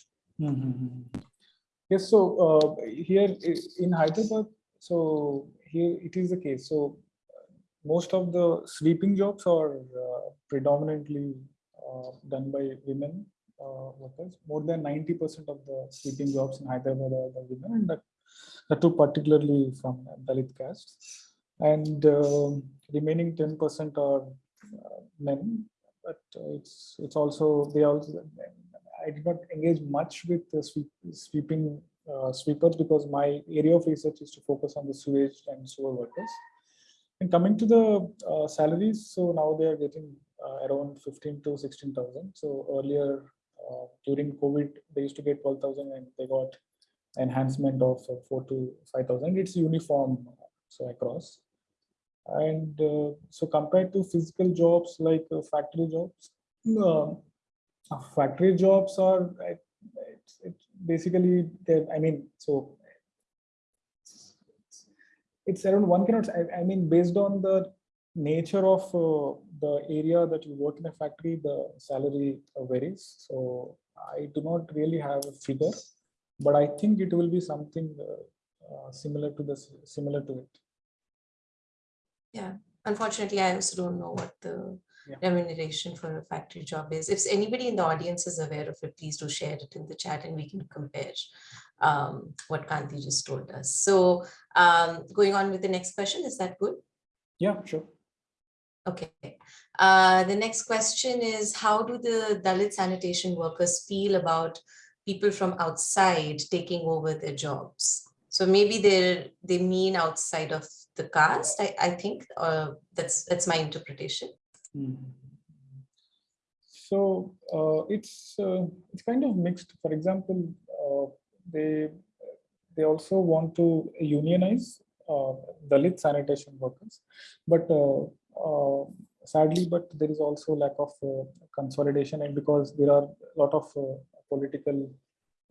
Mhm. Yes, so uh, here in Hyderabad, so here it is the case. So most of the sweeping jobs are uh, predominantly uh, done by women workers. More than 90% of the sweeping jobs in Hyderabad are women, and that too particularly from Dalit caste. And um, remaining 10% are uh, men, but uh, it's it's also they also I did not engage much with the sweep, sweeping uh, sweepers because my area of research is to focus on the sewage and sewer workers. And coming to the uh, salaries, so now they are getting uh, around 15 to 16,000. So earlier uh, during COVID, they used to get 12,000 and they got enhancement of uh, four to 5,000. It's uniform so across. And uh, so compared to physical jobs like uh, factory jobs, uh, uh, factory jobs are uh, it's, it's basically I mean so it's around one cannot I, I mean based on the nature of uh, the area that you work in a factory the salary varies so I do not really have a figure but I think it will be something uh, uh, similar to this, similar to it. Yeah, unfortunately, I also don't know what the Yeah. remuneration for a factory job is. If anybody in the audience is aware of it, please do share it in the chat and we can compare um, what Kanti just told us. So um, going on with the next question, is that good? Yeah, sure. Okay. Uh, the next question is how do the Dalit sanitation workers feel about people from outside taking over their jobs? So maybe they're they mean outside of the caste, I, I think, uh, that's that's my interpretation. Mm. So uh, it's uh, it's kind of mixed. For example, uh, they they also want to unionize uh, Dalit sanitation workers, but sadly, but there is also lack of uh, consolidation, and because there are a lot of uh, political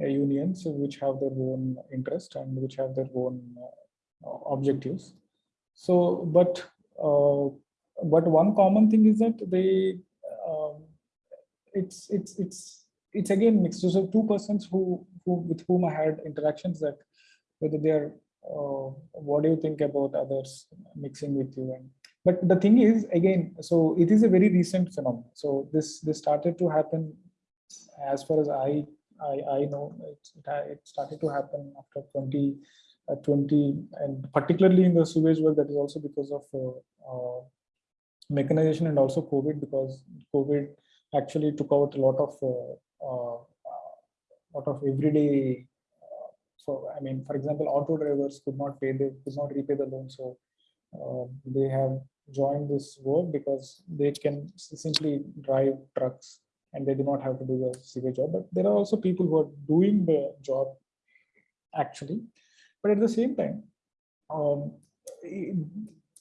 uh, unions which have their own interest and which have their own uh, objectives. So, but uh, but one common thing is that they um, it's it's it's it's again mixed so, so two persons who who with whom i had interactions that whether they're uh, what do you think about others mixing with you and but the thing is again so it is a very recent phenomenon so this this started to happen as far as i i i know it, it, started to happen after 20 uh, 20 and particularly in the sewage work that is also because of uh, uh, mechanization and also COVID because COVID actually took out a lot of uh, uh, lot of everyday. Uh, so I mean, for example, auto drivers could not pay they could not repay the loan, so uh, they have joined this work because they can simply drive trucks and they do not have to do the civil job. But there are also people who are doing the job actually, but at the same time. Um,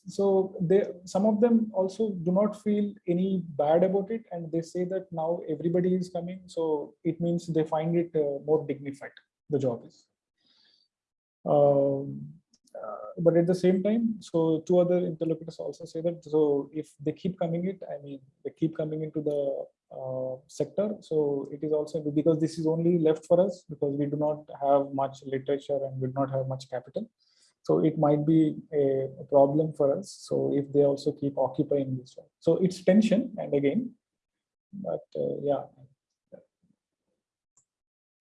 so they some of them also do not feel any bad about it and they say that now everybody is coming so it means they find it uh, more dignified the job is um, but at the same time so two other interlocutors also say that so if they keep coming it i mean they keep coming into the uh, sector so it is also because this is only left for us because we do not have much literature and we do not have much capital. So it might be a, a problem for us. So if they also keep occupying this one, so it's tension and again, but uh, yeah,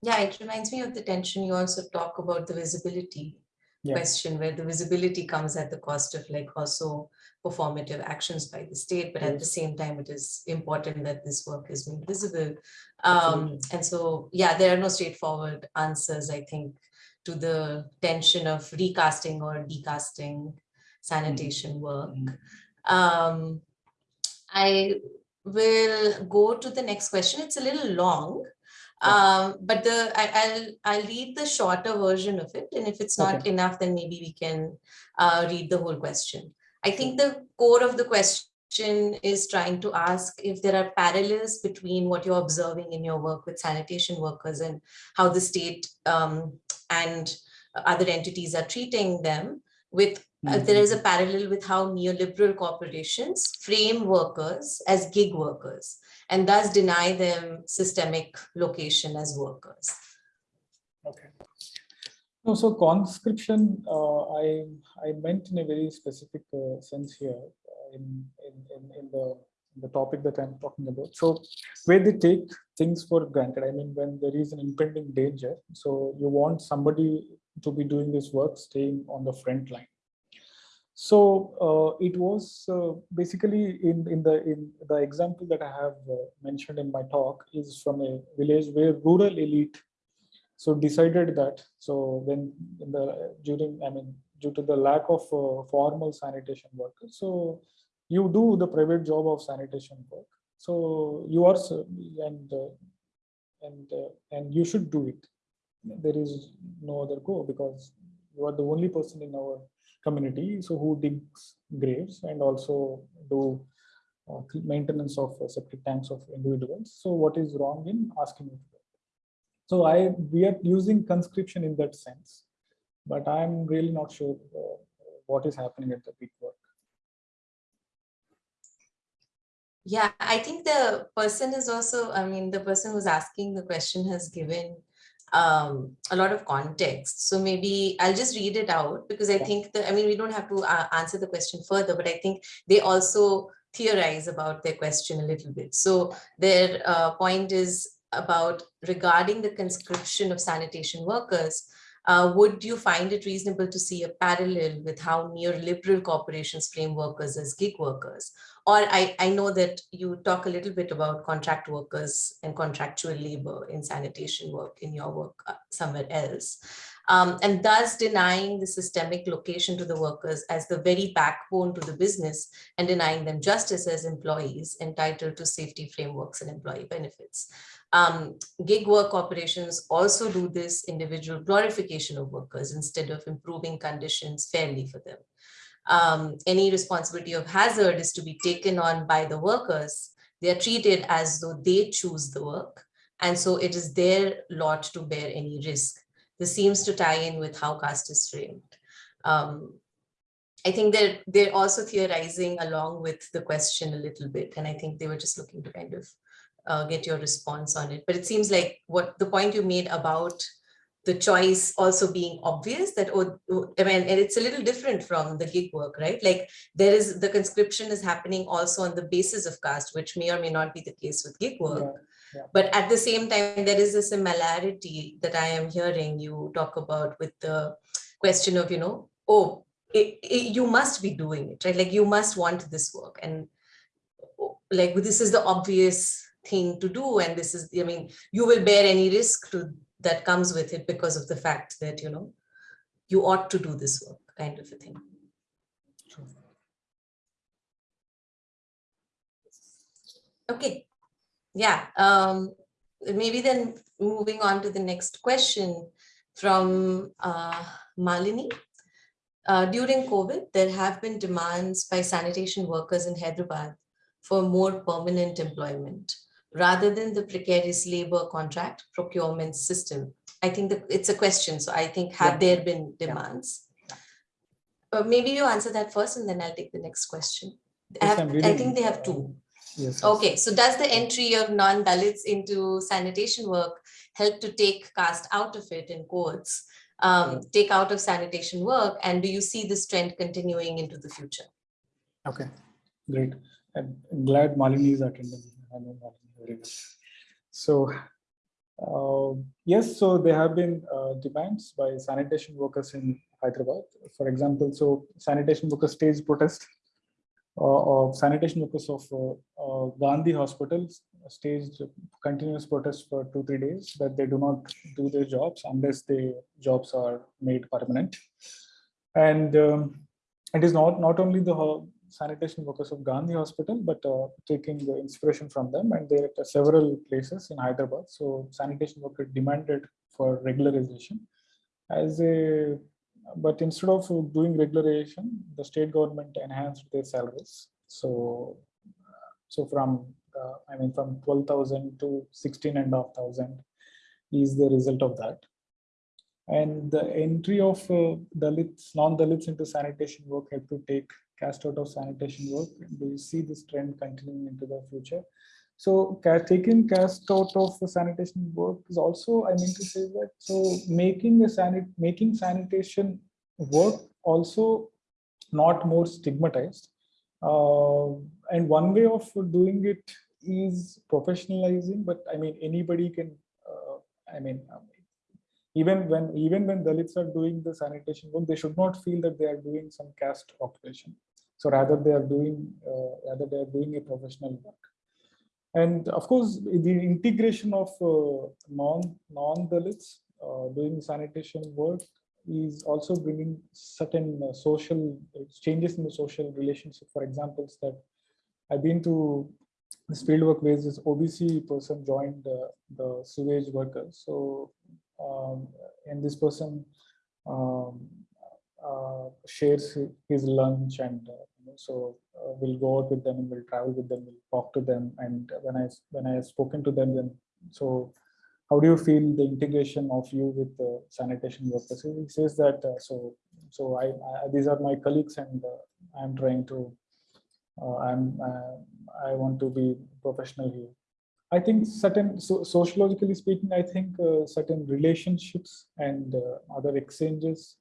Yeah, it reminds me of the tension you also talk about the visibility Yeah. question where the visibility comes at the cost of like also performative actions by the state, but at the same time, it is important that this work is made visible. Um, and so, yeah, there are no straightforward answers, I think, to the tension of recasting or decasting sanitation work. Mhm. Um, I will go to the next question. It's a little long. Um, but the I, I'll I'll read the shorter version of it, and if it's not Okay. enough, then maybe we can uh, read the whole question. I think the core of the question is trying to ask if there are parallels between what you're observing in your work with sanitation workers and how the state um, and other entities are treating them with uh, there is a parallel with how neoliberal corporations frame workers as gig workers and thus deny them systemic location as workers. Okay. No, so conscription, uh, I I meant in a very specific uh, sense here uh, in, in in the the topic that I'm talking about. So where they take things for granted. I mean, when there is an impending danger, so you want somebody to be doing this work, staying on the front line. So uh, it was uh, basically in in the in the example that I have uh, mentioned in my talk is from a village where rural elite so decided that so when in the during i mean due to the lack of uh, formal sanitation workers so you do the private job of sanitation work. So you are and uh, and uh, and you should do it. There is no other go because you are the only person in our community so who digs graves and also do uh, maintenance of uh, septic tanks of individuals so what is wrong in asking it? So I we are using conscription in that sense, but I'm really not sure uh, what is happening at the peak work. Yeah, I think the person is also, I mean, the person who's asking the question has given um, a lot of context. So maybe I'll just read it out because I Yeah. think that, I mean, we don't have to uh, answer the question further, but I think they also theorize about their question a little bit. So their uh, point is about regarding the conscription of sanitation workers, uh, would you find it reasonable to see a parallel with how neoliberal corporations frame workers as gig workers? Or I, I know that you talk a little bit about contract workers and contractual labor in sanitation work in your work uh, somewhere else. Um, and thus denying the systemic location to the workers as the very backbone to the business and denying them justice as employees entitled to safety frameworks and employee benefits. Um, gig work operations also do this individual glorification of workers instead of improving conditions fairly for them. Um, any responsibility of hazard is to be taken on by the workers. They are treated as though they choose the work. And so it is their lot to bear any risk. This seems to tie in with how caste is framed. Um, I think they're, they're also theorizing along with the question a little bit. And I think they were just looking to kind of uh, get your response on it. But it seems like what the point you made about the choice also being obvious that, oh, oh, I mean, and it's a little different from the gig work, right? Like there is, the conscription is happening also on the basis of caste, which may or may not be the case with gig work. Yeah, yeah. But at the same time, there is a similarity that I am hearing you talk about with the question of, you know, oh, it, it- you must be doing it, right? Like you must want this work and oh, like this is the obvious thing to do and this is i mean you will bear any risk to that comes with it because of the fact that you know you ought to do this work kind of a thing. Okay. Yeah um maybe then moving on to the next question from uh malini. Uh, during covid there have been demands by sanitation workers in hyderabad for more permanent employment rather than the precarious labor contract procurement system? I think that it's a question. So I think have Yeah. there been demands? Uh, maybe you answer that first and then I'll take the next question. I, have- I think they have two. Yes. yes. Okay, so does the entry of non-Dalits into sanitation work help to take caste out of it in quotes, um, take out of sanitation work? And do you see this trend continuing into the future? Okay, great. I'm glad Malini is attending. So, uh, yes, so there have been uh, demands by sanitation workers in Hyderabad. For example, so sanitation workers stage protest uh, of sanitation workers of uh, uh, Gandhi Hospital staged continuous protest for two, three days that they do not do their jobs unless the jobs are made permanent. And um, it is not, not only the sanitation workers of Gandhi Hospital, but uh, taking the inspiration from them. And there are several places in Hyderabad. So sanitation workers demanded for regularization as a, but instead of doing regularization, the state government enhanced their salaries. So, so from, uh, I mean, from 12,000 to 16 and a half thousand is the result of that. And the entry of uh, Dalits, non-Dalits into sanitation work have to take caste out of sanitation work. Do you see this trend continuing into the future? So taking caste out of sanitation work is also, I mean to say that, so making a sanit, making sanitation work also not more stigmatized. Uh, and one way of doing it is professionalizing, but I mean, anybody can, uh, I mean, even when even when Dalits are doing the sanitation work, they should not feel that they are doing some caste occupation. So rather they are doing uh, rather they are doing a professional work. And of course, the integration of uh, non non Dalits uh, doing sanitation work is also bringing certain uh, social changes in the social relationship. For examples that I've been to this fieldwork where this OBC person joined uh, the sewage workers. So um, and this person um, uh, shares his lunch and uh, you know, so uh, we'll go out with them and we'll travel with them, we'll talk to them. And when I when I have spoken to them, then so how do you feel the integration of you with the sanitation workers? He says that uh, so so I, I these are my colleagues and uh, I'm trying to uh, I'm uh, I want to be professional here. I think certain, so sociologically speaking, I think uh, certain relationships and uh, other exchanges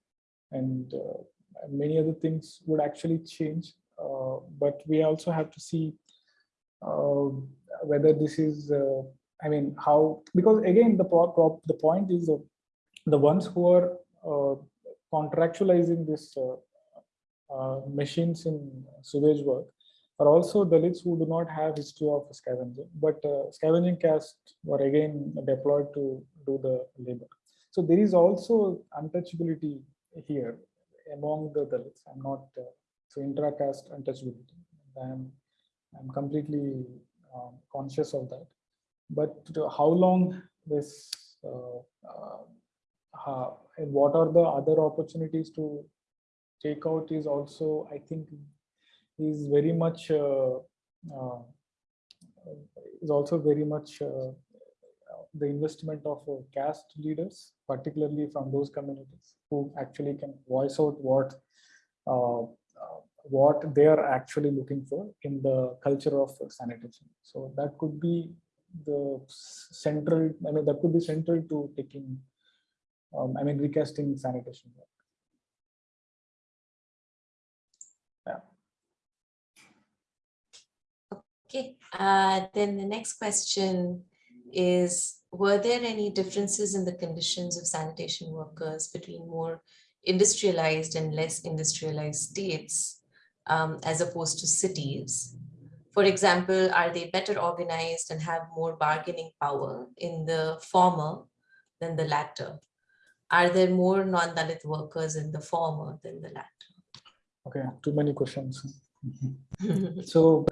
and uh, many other things would actually change. Uh, but we also have to see uh, whether this is, uh, I mean, how, because again, the, pro- pro- the point is the ones who are uh, contractualizing this uh, machines in sewage work are also Dalits who do not have history of scavenging, but uh, scavenging caste were again deployed to do the labor. So there is also untouchability here among the Dalits. I'm not uh, so intra-caste untouchability. I'm I'm completely um, conscious of that. But how long this uh, uh, and what are the other opportunities to take out is also, I think, is very much uh, uh, is also very much uh, the investment of caste leaders, particularly from those communities who actually can voice out what what they are actually looking for in the culture of sanitation. So that could be the central, I mean, that could be central to taking, um, I mean, recasting sanitation. work. Okay, uh, then the next question is, were there any differences in the conditions of sanitation workers between more industrialized and less industrialized states um, as opposed to cities? For example, are they better organized and have more bargaining power in the former than the latter? Are there more non-Dalit workers in the former than the latter? Okay, too many questions. [laughs] So,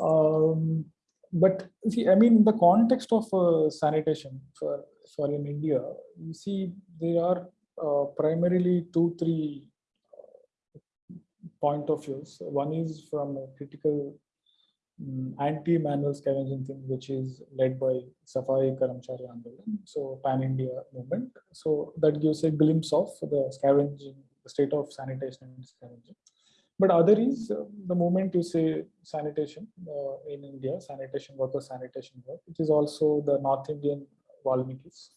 um, but see, I mean, in the context of uh, sanitation for, for in India, you see, there are uh, primarily two, three uh, point of views. One is from a critical mm, anti-manual scavenging thing, which is led by Safai Karamchari Andolan, so pan-India movement. So that gives a glimpse of the scavenging, the state of sanitation and scavenging. But other is uh, the moment you say sanitation uh, in India, sanitation worker sanitation work, it is also the North Indian Valmikis.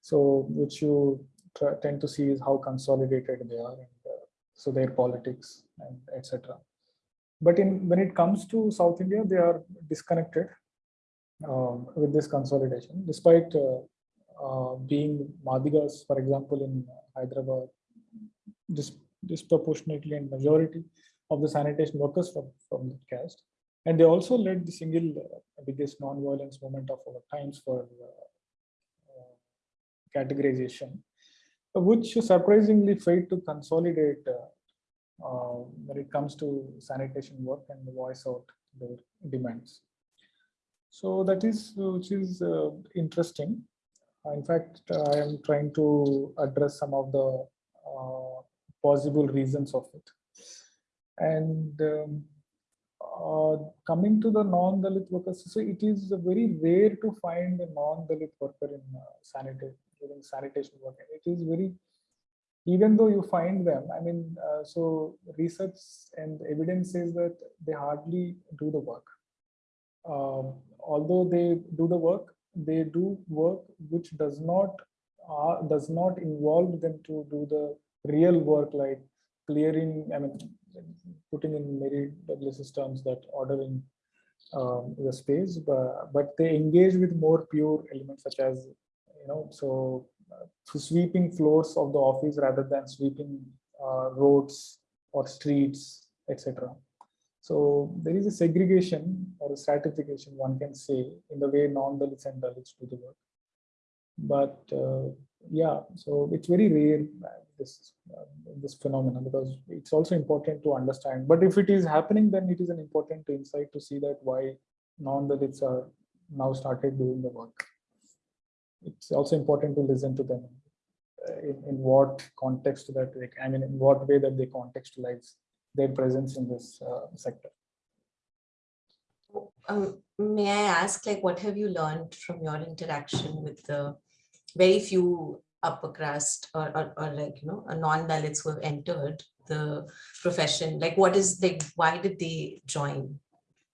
So which you tend to see is how consolidated they are and uh, so their politics and etc. But in when it comes to South India, they are disconnected um, with this consolidation, despite uh, uh, being Madigas, for example, in Hyderabad, dis- disproportionately and majority of the sanitation workers from, from that caste. And they also led the single uh, biggest non-violence movement of our times for uh, uh, categorization, which surprisingly failed to consolidate uh, uh, when it comes to sanitation work and voice out their demands. So that is, which is interesting. In fact, I am trying to address some of the possible reasons of it. And um, uh, coming to the non-Dalit workers, so it is very rare to find a non-Dalit worker in uh, sanitation, during sanitation work. And It is very, even though you find them, I mean, uh, so research and evidence says that they hardly do the work. Um, although they do the work, they do work which does not uh, does not involve them to do the real work like clearing. I mean, putting in Mary Douglas's terms that ordering um, the space, but but they engage with more pure elements such as you know so uh, sweeping floors of the office rather than sweeping uh, roads or streets, etc. So there is a segregation or a stratification, one can say, in the way non-Dalits and Dalits do the work. But uh, yeah, so it's very rare uh, this uh, this phenomenon because it's also important to understand. But if it is happening, then it is an important insight to see that why non-Dalits are now started doing the work. It's also important to listen to them uh, in, in what context that they, I mean, in what way that they contextualize their presence in this uh, sector. Um, may I ask, like, what have you learned from your interaction with the very few upper crust or, or, or like, you know, non-Dalits who have entered the profession? Like, what is, like, why did they join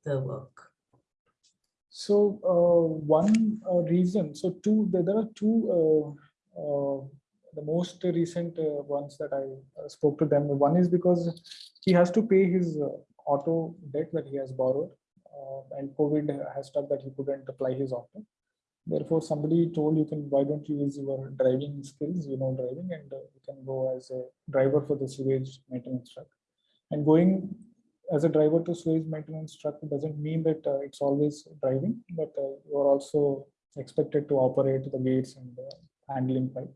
the work? So uh, one uh, reason, so two, there, are two, uh, uh, the most recent uh, ones that I uh, spoke to them. One is because he has to pay his auto debt that he has borrowed, and COVID has stuck that he couldn't apply his auto. Therefore, somebody told you can, why don't you use your driving skills, you know, driving, and uh, you can go as a driver for the sewage maintenance truck. And going as a driver to sewage maintenance truck doesn't mean that uh, it's always driving, but uh, you are also expected to operate the gates and uh, handling pipe.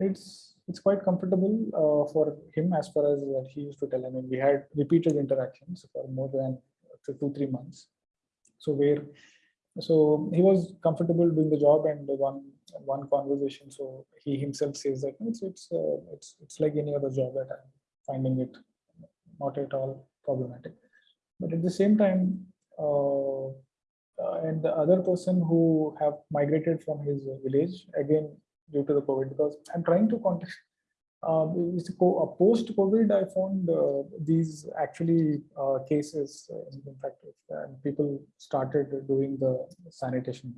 It's it's quite comfortable uh, for him as far as what he used to tell. I mean, we had repeated interactions for more than two three months. So where so he was comfortable doing the job and one one conversation. So he himself says that it's it's uh, it's it's like any other job that I'm finding it not at all problematic. But at the same time, uh, and the other person who have migrated from his village again due to the COVID, because I'm trying to contact. Co- uh, post-COVID, I found uh, these actually uh, cases. uh, in fact, and people started doing the sanitation.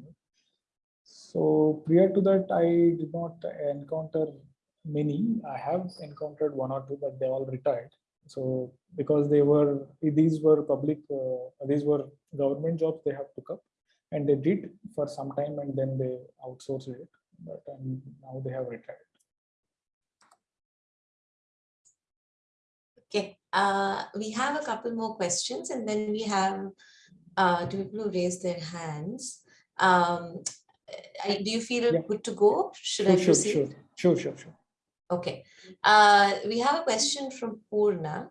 So prior to that, I did not encounter many. I have encountered one or two, but they all retired. So because they were, these were public, uh, these were government jobs they have took up and they did for some time and then they outsourced it, but um, now they have retired. Okay, uh, we have a couple more questions and then we have uh, two people who raised their hands. Um, I, do you feel Yeah. good to go? Should I Sure, sure, proceed? sure, sure, sure, sure. Okay, uh, we have a question from Purna.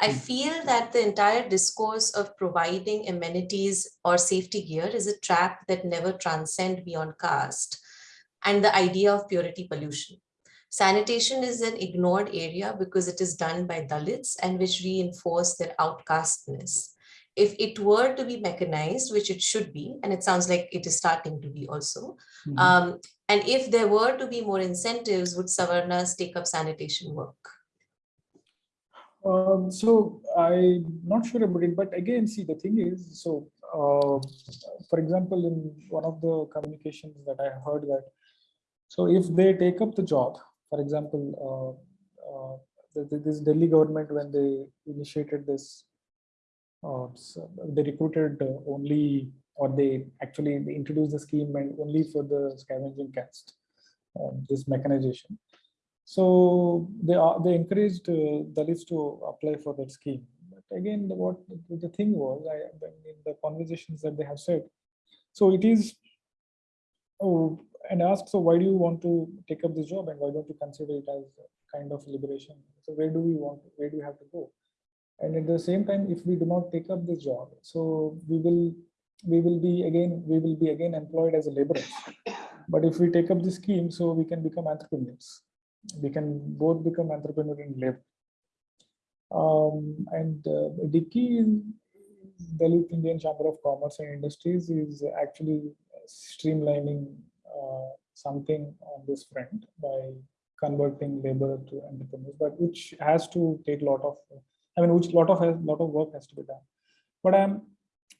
I Hmm. feel that the entire discourse of providing amenities or safety gear is a trap that never transcend beyond caste and the idea of purity pollution. Sanitation is an ignored area because it is done by Dalits and which reinforce their outcastness. If it were to be mechanized, which it should be, and it sounds like it is starting to be also, Mhm. um, and if there were to be more incentives, would Savarnas take up sanitation work? Um, so I'm not sure about it, but again, see, the thing is, so, uh, for example, in one of the communications that I heard that, so if they take up the job, for example, uh, uh, the- this Delhi government, when they initiated this, uh, so they recruited only, or they actually introduced the scheme and only for the scavenging caste, um, this mechanization. So they are, they encouraged uh, Dalits to apply for that scheme. But again, the, what the, thing was, I in the conversations that they have said, so it is. Oh, and ask, so why do you want to take up this job and why don't you consider it as a kind of liberation? So where do we want, where do we have to go? And at the same time, if we do not take up this job, so we will, we will be again, we will be again employed as a laborer. But if we take up the scheme, so we can become entrepreneurs we can both become entrepreneur and live. Um, and uh, DICCI, Dalit Indian Chamber of Commerce and Industries is actually streamlining something on this front by converting labor to entrepreneurs, but which has to take a lot of, I mean, which lot of lot of work has to be done. But I'm,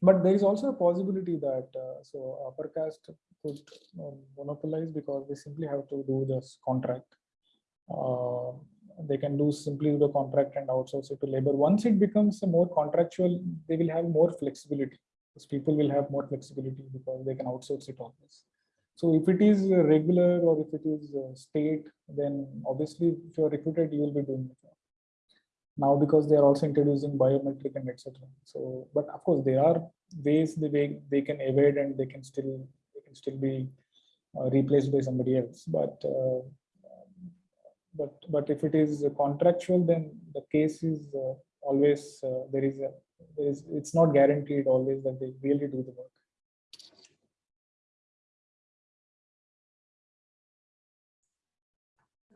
but there is also a possibility that uh, so upper caste could um, monopolize because they simply have to do this contract uh, they can do simply the contract and outsource it to labor. Once it becomes more contractual, they will have more flexibility. Because people will have more flexibility because they can outsource it always. So if it is regular or if it is uh, state, then obviously if you're recruited, you will be doing the job. Now because they are also introducing biometric and etc. So, but of course there are ways the way they can evade and they can still they can still be uh, replaced by somebody else. But uh, but but if it is contractual then the case is uh, always uh, there is a there is it's not guaranteed always that they really do the work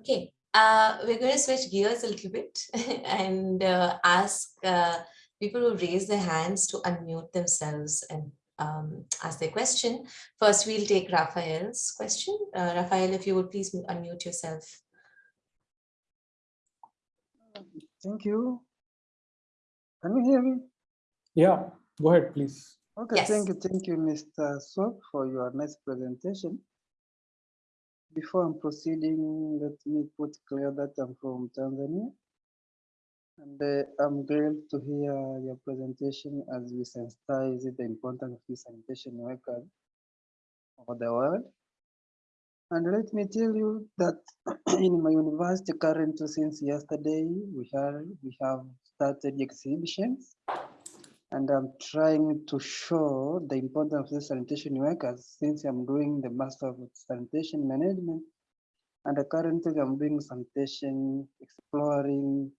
Okay, uh, we're going to switch gears a little bit [laughs] and uh, ask uh, people who raise their hands to unmute themselves and um, ask their question. First, we'll take Raphael's question. Uh, Raphael, if you would please unmute yourself. Thank you. Can you hear me? yeah go ahead please Okay, Yes. thank you, thank you, Mr. Swap, for your nice presentation. Before I'm proceeding, let me put clear that I'm from Tanzania. And uh, I'm glad to hear your presentation as we sensitize the importance of these sanitation workers over the world. And let me tell you that [clears throat] in my university currently since yesterday, we have, we have started exhibitions and I'm trying to show the importance of the sanitation workers since I'm doing the Master of Sanitation Management. And currently I'm doing sanitation, exploring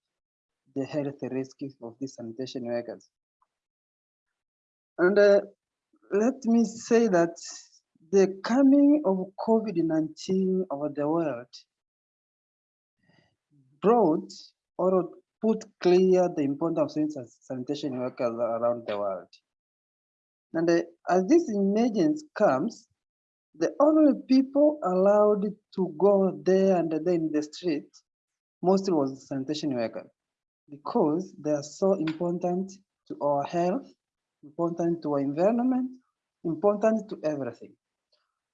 the health risks of these sanitation workers. And uh, let me say that the coming of COVID-19 over the world brought or put clear the importance of sanitation workers around the world. And uh, as this emergence comes, the only people allowed to go there and then in the street mostly was sanitation workers because they are so important to our health, important to our environment, important to everything.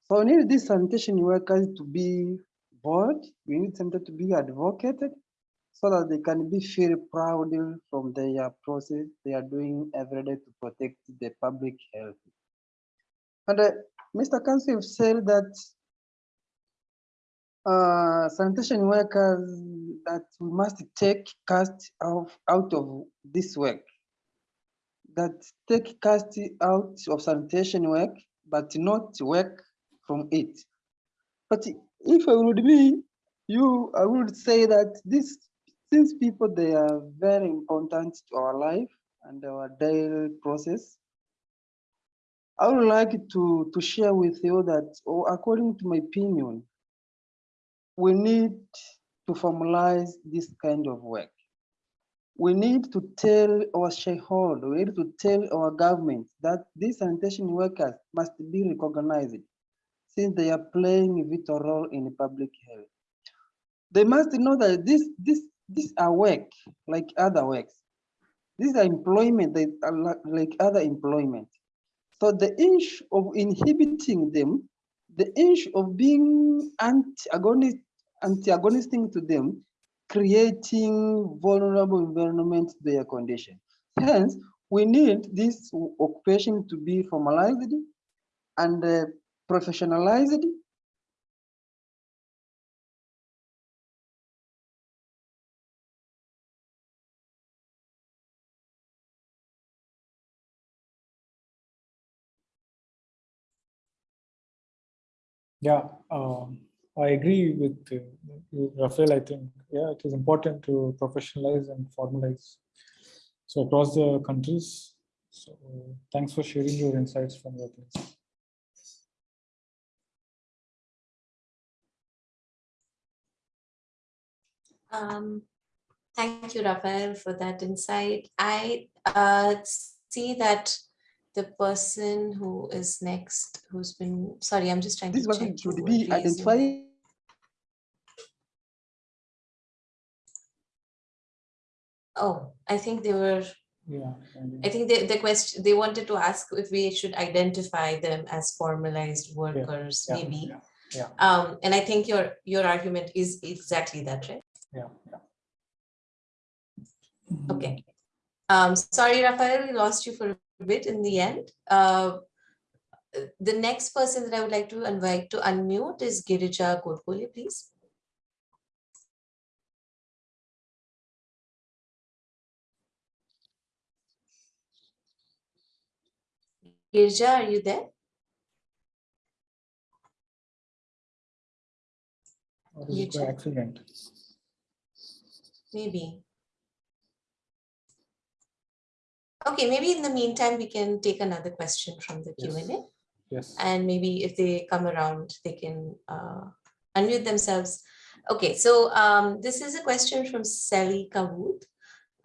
So we need these sanitation workers to be board, we need them to be advocated so that they can be feel proud from their process they are doing every day to protect the public health. And uh, Mr. Council said that uh, sanitation workers that we must take caste of, out of this work. That take caste out of sanitation work, but not work from it. But if I would be you, I would say that this, these people, they are very important to our life and our daily process. I would like to, to share with you that, or according to my opinion, we need to formalize this kind of work. We need to tell our shareholder, we need to tell our government that these sanitation workers must be recognized since they are playing a vital role in public health. They must know that this, this, these are work like other works. These are employment they are like other employment. So the issue of inhibiting them, the issue of being antagonist, antagonistic to them, creating vulnerable environment to their condition. Hence, we need this occupation to be formalized and uh, professionalized Yeah, um, I agree with uh, you, Rafael. I think, yeah, it is important to professionalize and formalize. So across the countries. So thanks for sharing your insights from your place. Um, thank you, Rafael, for that insight. I uh, see that the person who is next, who's been, sorry, I'm just trying this to check. should who be identified Oh, I think they were, Yeah. I think the, the question, they wanted to ask if we should identify them as formalized workers, yeah, maybe. yeah, Yeah, Um, and I think your, your argument is exactly that, right? yeah, yeah. Okay. Um, sorry, Rafael, we lost you for a bit in the end. Uh, the next person that I would like to invite to unmute is Girija Godbole, please. Girija, are you there? Or is it by accident? Maybe. Okay, maybe in the meantime, we can take another question from the Q&A. Yes. and maybe if they come around, they can uh, unmute themselves. Okay, so um, this is a question from Sally Kavud.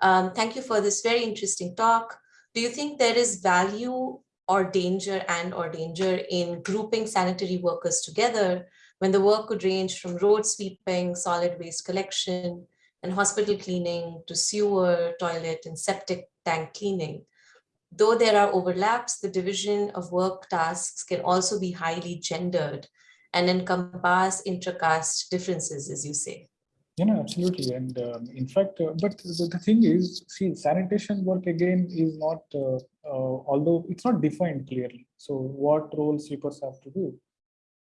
Um, thank you for this very interesting talk. Do you think there is value or danger and or danger in grouping sanitary workers together when the work could range from road sweeping, solid waste collection, and hospital cleaning to sewer, toilet, and septic tank cleaning? Though there are overlaps, the division of work tasks can also be highly gendered and encompass intra-caste differences, as you say. You know, absolutely. And um, in fact, uh, but the, the thing is, see, sanitation work again is not, uh, uh, although it's not defined clearly. So what role sweepers have to do?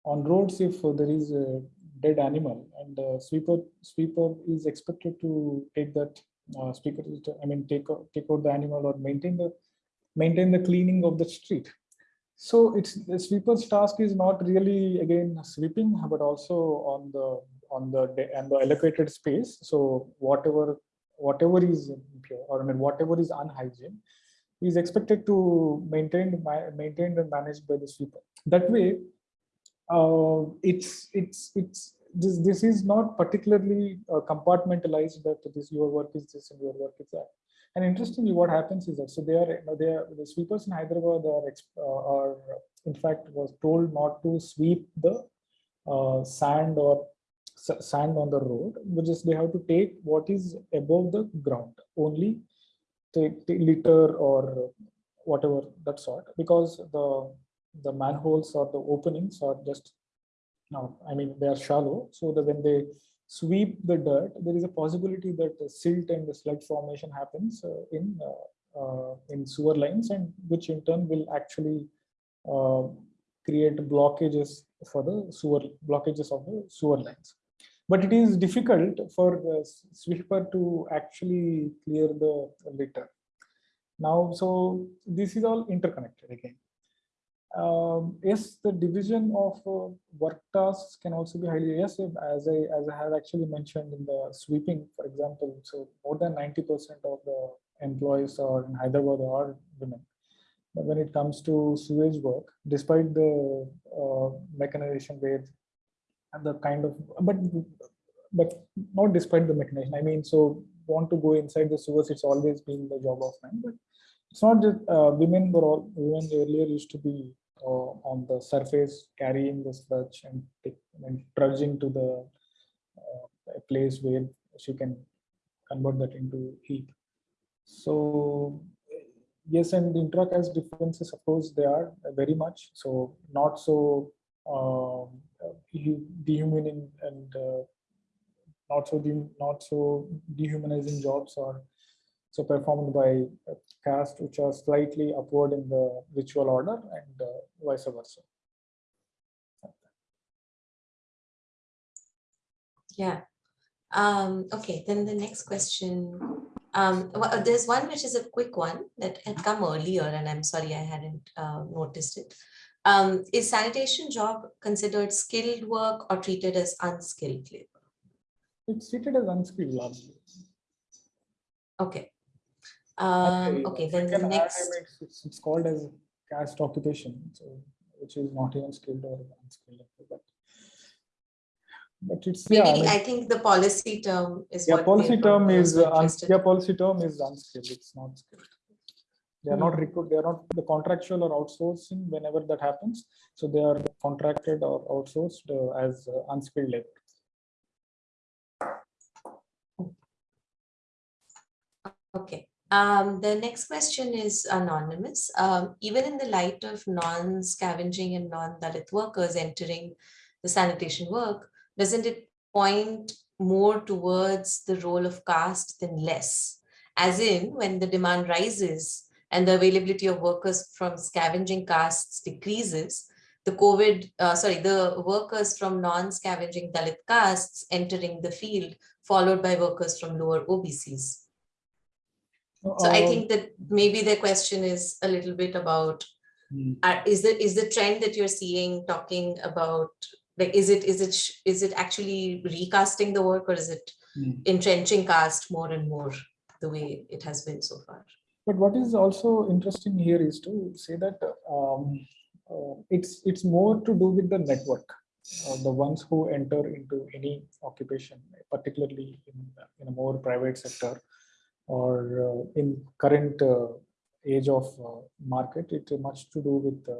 On roads, if uh, there is a dead animal and the sweeper sweeper is expected to take that uh, speaker, to- I mean, take out, take out the animal or maintain the maintain the cleaning of the street. So it's the sweeper's task is not really again sweeping, but also on the on the and the allocated space. So whatever whatever is impure or I mean whatever is unhygiene is expected to maintain ma- maintained and managed by the sweeper. That way, uh, it's it's it's this this is not particularly uh, compartmentalized that this your work is this and your work is that. And interestingly, what happens is that so they are you know, they are the sweepers in Hyderabad are uh, are in fact was told not to sweep the uh, sand or sand on the road, which is they have to take what is above the ground only, take, take litter or whatever that sort, because the the manholes or the openings are just now, I mean, they are shallow, so that when they sweep the dirt, there is a possibility that the silt and the sludge formation happens uh, in uh, uh, in sewer lines, and which in turn will actually uh, create blockages for the sewer blockages of the sewer lines. But it is difficult for the sweeper to actually clear the litter. Now, so this is all interconnected again um, yes, the division of uh, work tasks can also be highly yes, as I as I have actually mentioned in the sweeping, for example. So more than ninety percent of the employees are in Hyderabad are women. But when it comes to sewage work, despite the uh, mechanization where and the kind of but but not despite the mechanization. I mean, so want to go inside the sewers, it's always been the job of men, but it's not just uh, women were all women earlier used to be uh, on the surface carrying the sludge and, and trudging to the uh, place where she can convert that into heat. So yes, and intra-caste differences, of course, they are very much so not so um, dehu- dehumaning and uh, not so de- not so dehumanizing jobs are so performed by uh, caste which are slightly upward in the ritual order and uh, vice versa. Yeah. Um, okay, then the next question. Um, wha- there's one which is a quick one that had come earlier, and I'm sorry I hadn't uh, noticed it. Um, is sanitation job considered skilled work or treated as unskilled labor? It's treated as unskilled largely. Okay. Um, uh, okay, then the can add, I next, It's it's- called as caste occupation, so which is not even skilled or unskilled. But but it's, yeah, I maybe I think the policy term is yeah, what policy term is, uh, yeah, policy term is unskilled, it's not skilled. They are not recruit, they are not the contractual or outsourcing whenever that happens. So they are contracted or outsourced uh, as uh, unskilled labor. Okay, um, the next question is anonymous. Um, even in the light of non-scavenging and non-Dalit workers entering the sanitation work, doesn't it point more towards the role of caste than less? As in, when the demand rises and the availability of workers from scavenging castes decreases, the COVID, uh, sorry, the workers from non-scavenging Dalit castes entering the field, followed by workers from lower OBCs. So I Uh, think that maybe the question is a little bit about, hmm. uh, is the, is the trend that you're seeing talking about, like, is it, is it, is it actually recasting the work or is it Hmm. entrenching caste more and more the way it has been so far? But what is also interesting here is to say that um, uh, it's it's more to do with the network, uh, the ones who enter into any occupation, particularly in, in a more private sector or uh, in current uh, age of uh, market. It's much to do with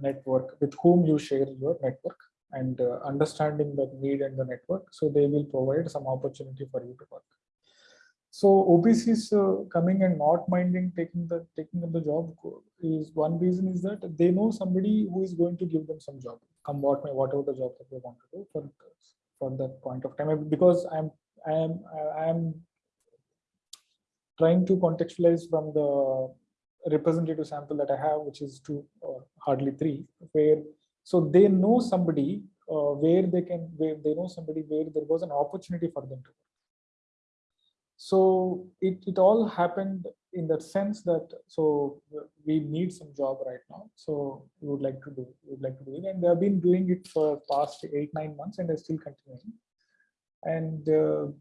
network with whom you share your network and understanding the need and the network. So they will provide some opportunity for you to work. So OBCs uh, coming and not minding taking the taking the job is one reason is that they know somebody who is going to give them some job, come what may whatever the job that they want to do for for that point of time. Because I'm I am I am trying to contextualize from the representative sample that I have, which is two or hardly three, where so they know somebody uh, where they can where they know somebody where there was an opportunity for them to. So it, it all happened in that sense that so we need some job right now. So we would like to do we would like to do it, and they have been doing it for past eight nine months, and they're still continuing. And uh,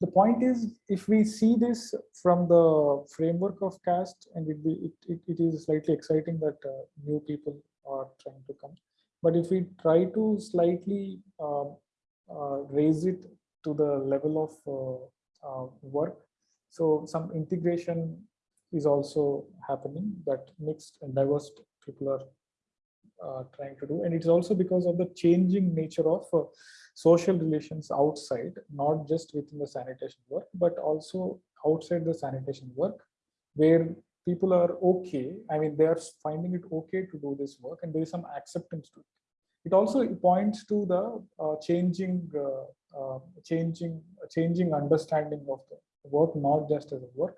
the point is, if we see this from the framework of caste, and it, be- it, it, it is slightly exciting that uh, new people are trying to come. But if we try to slightly um, uh, raise it to the level of uh, uh, work, so some integration is also happening that mixed and diverse people are trying to do. And it's also because of the changing nature of uh, social relations outside, not just within the sanitation work, but also outside the sanitation work, where people are okay. I mean, they are finding it okay to do this work and there is some acceptance to it. It also points to the uh, changing, uh, uh, changing, changing understanding of the work, not just as a work,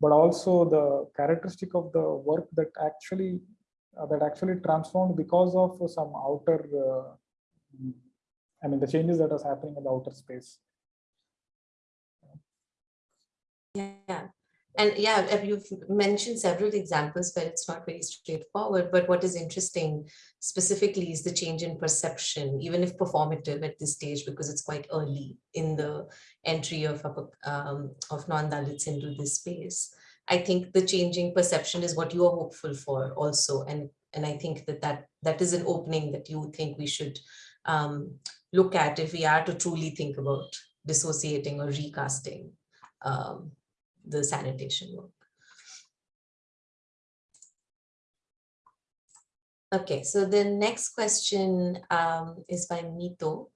but also the characteristic of the work that actually uh, that actually transformed because of some outer uh, I mean, the changes that was happening in the outer space. Yeah, and yeah, uh, you've mentioned several examples where it's not very straightforward, but what is interesting specifically is the change in perception, even if performative at this stage, because it's quite early in the entry of, um, of non-Dalits into this space. I think the changing perception is what you are hopeful for also, and, and I think that that, that is an opening that you think we should um, look at if we are to truly think about dissociating or recasting um, the sanitation work. Okay, so the next question um, is by Mito.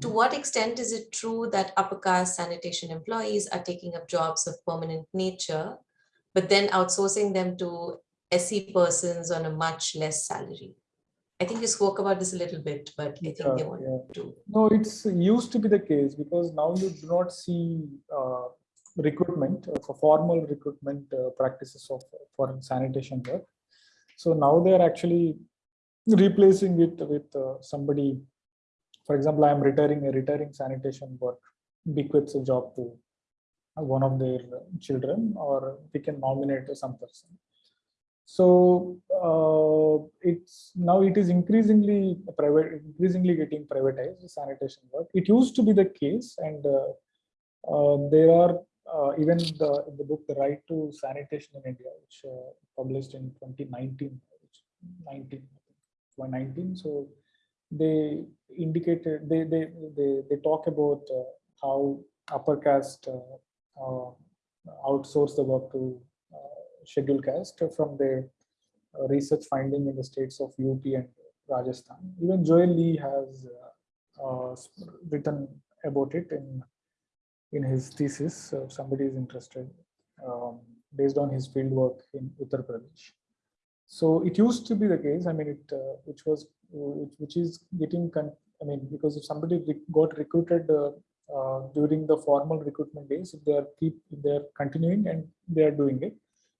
To what extent is it true that upper caste sanitation employees are taking up jobs of permanent nature, but then outsourcing them to SC persons on a much less salary? I think you spoke about this a little bit, but I think they Yeah, want yeah. to. No, it's used to be the case because now you do not see uh, recruitment uh, for formal recruitment uh, practices of for sanitation work. So now they are actually replacing it with uh, somebody. For example, I am retiring a retiring sanitation work bequeaths a job to one of their children, or we can nominate some person. So uh, it's now it is increasingly private, increasingly getting privatized sanitation work. It used to be the case, and uh, uh, there are uh, even the in the book "The Right to Sanitation in India," which uh, published in 2019, which 19, 2019. So they indicated they they they, they talk about uh, how upper caste outsource the work to uh, scheduled caste from their uh, research finding in the states of UP and Rajasthan. Even Joel Lee has uh, uh, written about it in in his thesis. So if somebody is interested, um, based on his field work in Uttar Pradesh. So it used to be the case. I mean, it uh, which was which, which is getting. I mean, because if somebody got recruited uh, uh, during the formal recruitment days, if they are keep if they are continuing and they are doing it,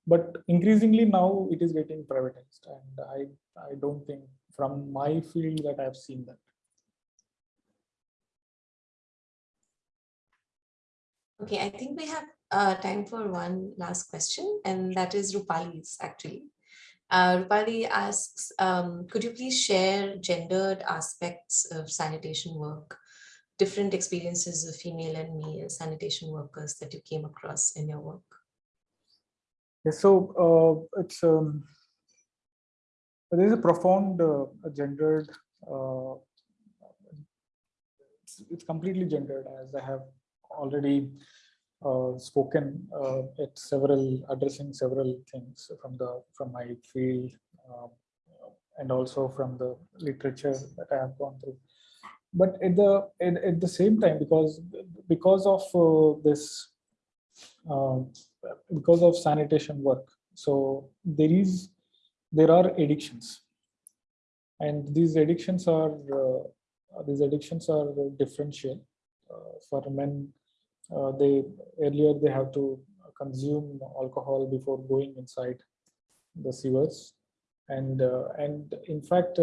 but increasingly now it is getting privatized, and I I don't think from my field that I have seen that. Okay, I think we have uh, time for one last question, and that is Rupali's actually. Uh, Rupali asks, um, could you please share gendered aspects of sanitation work, different experiences of female and male sanitation workers that you came across in your work? Yes, so uh, it's um, there is a profound uh, gendered. Uh, it's, it's completely gendered, as I have already uh, spoken uh, at several addressing several things from the from my field um, and also from the literature that I have gone through. But at the at, at the same time, because because of uh, this uh, because of sanitation work. So there is, there are addictions. And these addictions are, uh, these addictions are differential. Uh, for men, uh, they, earlier they have to consume alcohol before going inside the sewers. And, uh, and in fact,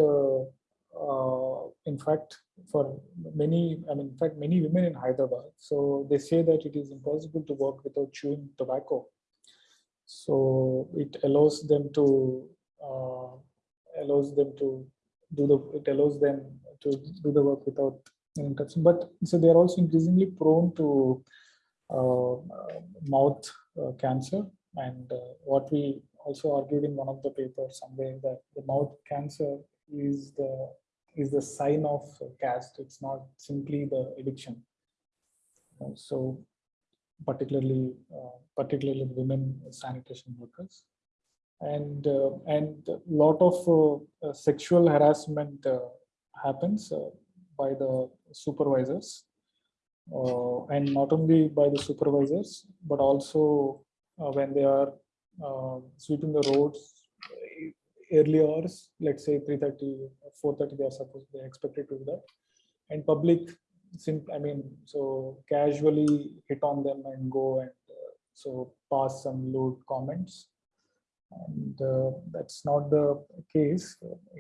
in fact, for many, I mean, in fact, many women in Hyderabad, so they say that it is impossible to work without chewing tobacco. So it allows them to, uh, allows them to do the, it allows them to do the work without interruption. But so they are also increasingly prone to uh, mouth uh, cancer. And uh, what we also argued in one of the papers somewhere that the mouth cancer is the is the sign of caste. It's not simply the addiction. Uh, so particularly uh, particularly women sanitation workers and uh, and a lot of uh, uh, sexual harassment happens by the supervisors and not only by the supervisors but also when they are sweeping the roads early hours let's say 3:30 4:30 they are supposed they are expected to do that. And public sim i mean so casually hit on them and go and uh, so pass some load comments. And uh, that's not the case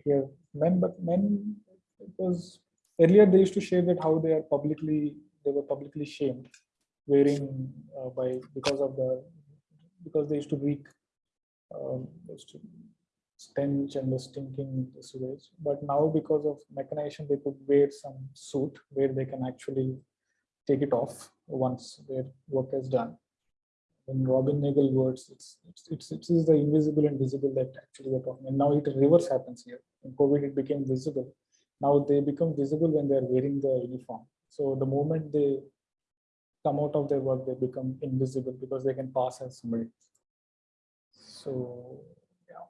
here. Men but men because earlier they used to share that how they are publicly they were publicly shamed wearing uh, by because of the because they used to reek um, used to stench and the stinking sewage but now because of mechanization they could wear some suit where they can actually take it off once their work is done in Robin Nagle words, it's, it's, it's, it is the invisible and visible that actually we're talking. And now it reverse happens here. In COVID, it became visible. Now they become visible when they're wearing the uniform. So the moment they come out of their work, they become invisible because they can pass as somebody. So, yeah.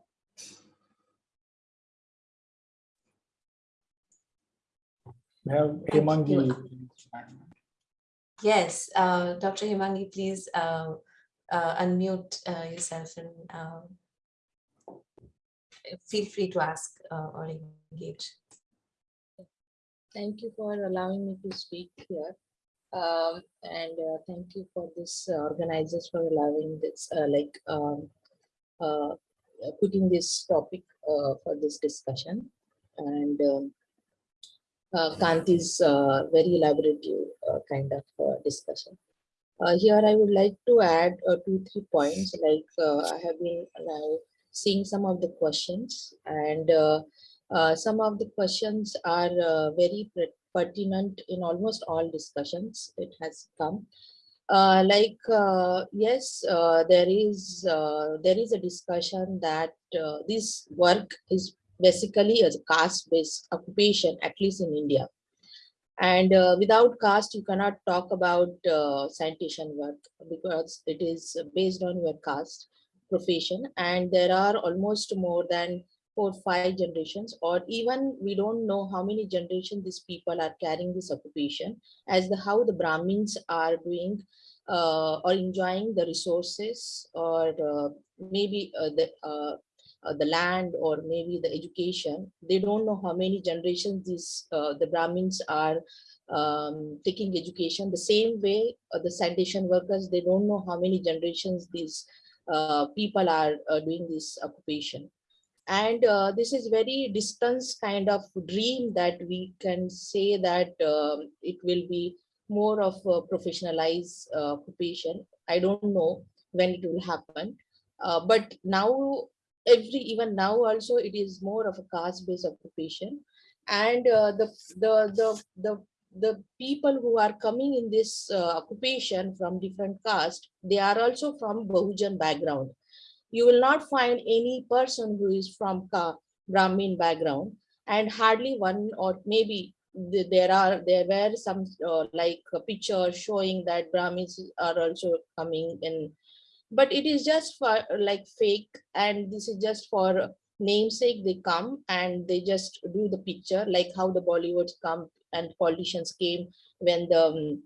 We have Thank Hemangi. Yes, uh, Dr. Himangi, please uh, uh, unmute uh, yourself and um, feel free to ask uh, or engage. Thank you for allowing me to speak here. Um, and uh, thank you for this uh, organizers for allowing this, uh, like, um, uh, uh, putting this topic uh, for this discussion. And um, uh, Kanti's uh, very elaborative uh, kind of uh, discussion. Uh, here I would like to add uh, two, three points, like I have been now seeing some of the questions and some of the questions are very pertinent in almost all discussions it has come. Like, yes, there is there is a discussion that this work is basically a caste-based occupation, at least in India. And uh, without caste, you cannot talk about uh, sanitation work because it is based on your caste profession. And there are almost more than four, five generations, or even we don't know how many generations these people are carrying this occupation as the how the Brahmins are doing uh, or enjoying the resources or uh, maybe uh, the uh, the land or maybe the education they don't know how many generations these uh, the brahmins are um, taking education. The same way uh, the sanitation workers they don't know how many generations these uh, people are uh, doing this occupation. And uh, this is very distance kind of dream that we can say that um, it will be more of a professionalized occupation. I don't know when it will happen. Uh, but now every even now also it is more of a caste based occupation. And uh, the, the the the the people who are coming in this uh, occupation from different caste they are also from bahujan background. You will not find any person who is from Ka brahmin background and hardly one or maybe th- there are there were some uh, like a picture showing that brahmins are also coming in but it is just for like fake and this is just for namesake they come and they just do the picture like how the bollywoods come and politicians came when the um,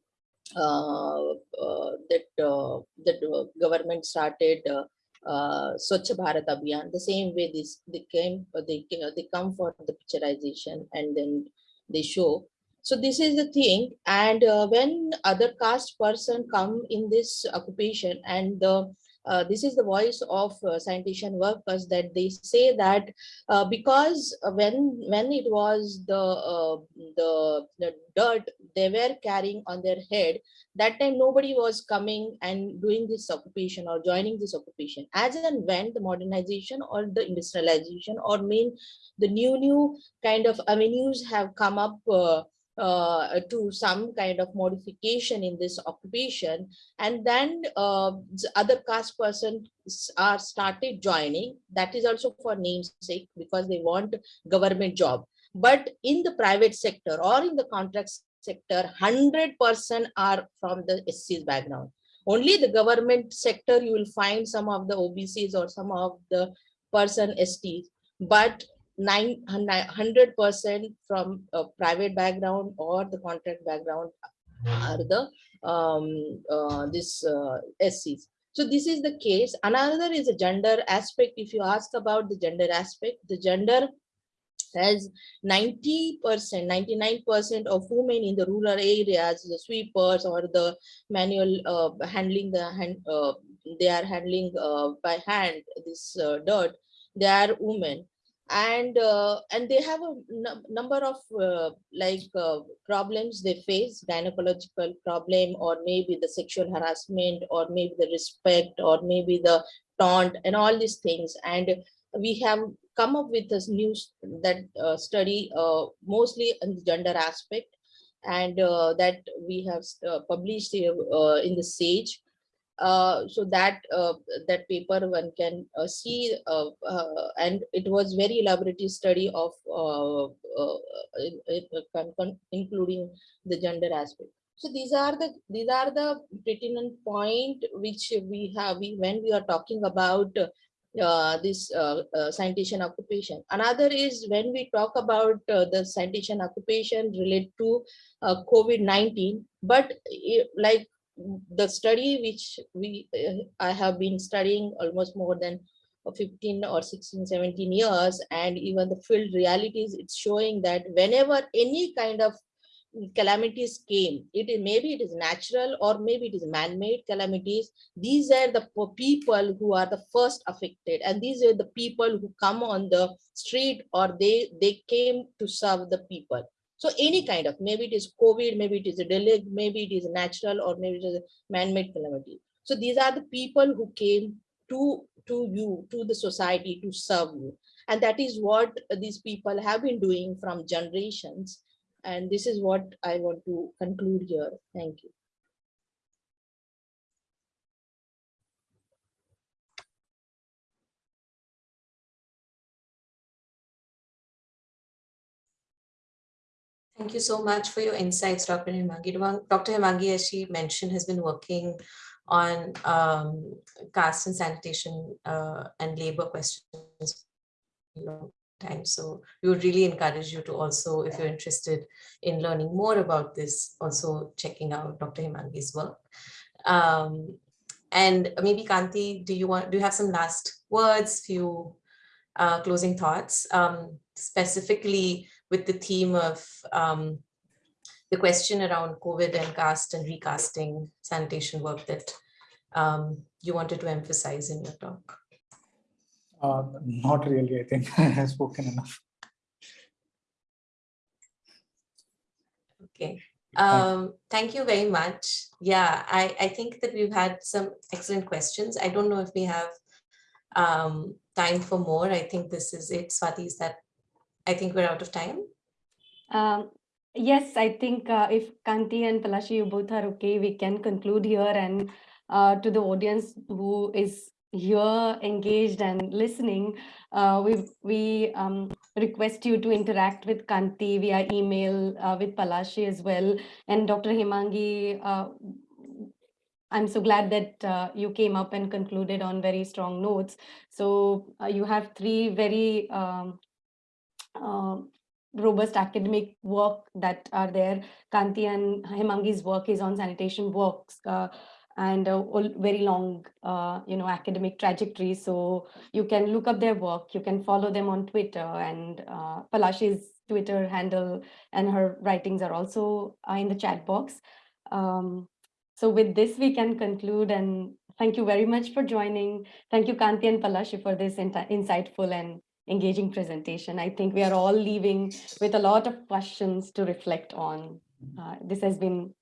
uh, uh, that uh, that uh, government started uh, uh, Swachh Bharat Abhiyan. The same way this they came, they they come for the picturization and then they show. So this is the thing. And uh, when other caste person come in this occupation and the uh, this is the voice of uh, sanitation workers that they say that uh, because uh, when when it was the, uh, the the dirt they were carrying on their head that time nobody was coming and doing this occupation or joining this occupation as and when the modernization or the industrialization or mean the new new kind of avenues have come up uh, to some kind of modification in this occupation. And then uh, s- other caste persons are started joining. That is also for namesake because they want government job. But in the private sector or in the contract sector 100% are from the SC's background. Only the government sector you will find some of the OBCs or some of the person STs but nine hundred percent from a private background or the contract background are the um uh, this uh, SCs. So this is the case. Another is a gender aspect. If you ask about the gender aspect, the gender has 90 percent 99 percent of women in the rural areas the sweepers or the manual uh, handling the hand uh, they are handling uh, by hand this uh, dirt they are women and uh, and they have a number of uh, like uh, problems they face gynecological problem or maybe the sexual harassment or maybe the respect or maybe the taunt and all these things. And we have come up with this news that uh, study uh, mostly in the gender aspect. And uh, that we have published in the SAGE uh, so that uh, that paper one can uh, see uh, uh, and it was very elaborative study of including the gender aspect so these are the these are the pertinent point which we have we, when we are talking about this sanitation occupation. Another is when we talk about the sanitation occupation related to uh, COVID-19, but eh, like the study which we uh, I have been studying almost more than uh, 15 or 16, 17 years, and even the field realities, it's showing that whenever any kind of calamities came it is maybe it is natural or maybe it is man-made calamities these are the people who are the first affected and these are the people who come on the street or they they came to serve the people so any kind of maybe it is covid maybe it is a delay maybe it is natural or maybe it is a man-made calamity so these are the people who came to to you to the society to serve you and that is what these people have been doing from generations and this is what I want to conclude here. Thank you. Thank you so much for your insights, Dr. Himangi. Dr. Himangi, as she mentioned, has been working on um, caste and sanitation uh, and labor questions for a long time. So we would really encourage you to also, if you're interested in learning more about this, also checking out Dr. Himangi's work. Um, and maybe Kanti, do you want, do you have some last words, few uh, closing thoughts, um, specifically with the theme of um, the question around COVID and caste and recasting sanitation work that um, you wanted to emphasize in your talk? Uh, Not really, I think [laughs] I have spoken enough. Okay. Um, thank you very much. Yeah, I, I think that we've had some excellent questions. I don't know if we have um, time for more. I think this is it. Swati, is that, I think we're out of time. Um, yes, I think uh, if Kanti and Palashi, you both are okay, we can conclude here and uh, to the audience who is here engaged and listening, uh, we we um, request you to interact with Kanti via email uh, with Palashi as well and Dr. Himangi. Uh, I'm so glad that uh, you came up and concluded on very strong notes. So uh, you have three very um, uh, robust academic work that are there. Kanti and Hemangi's work is on sanitation works uh, and uh, very long, uh, you know, academic trajectory. So you can look up their work. You can follow them on Twitter and uh, Palashi's Twitter handle and her writings are also uh, in the chat box. Um, so with this, we can conclude and thank you very much for joining. Thank you, Kanti and Palashi, for this insightful and engaging presentation. I think we are all leaving with a lot of questions to reflect on. Uh, this has been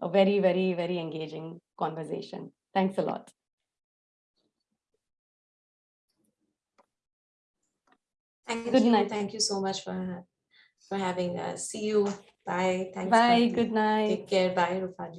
a very, very, very engaging conversation. Thanks a lot. Thank Good you. night. Thank you so much for, for having us. See you. Bye. Thanks. Bye, good night. Take care. Bye, Rupali.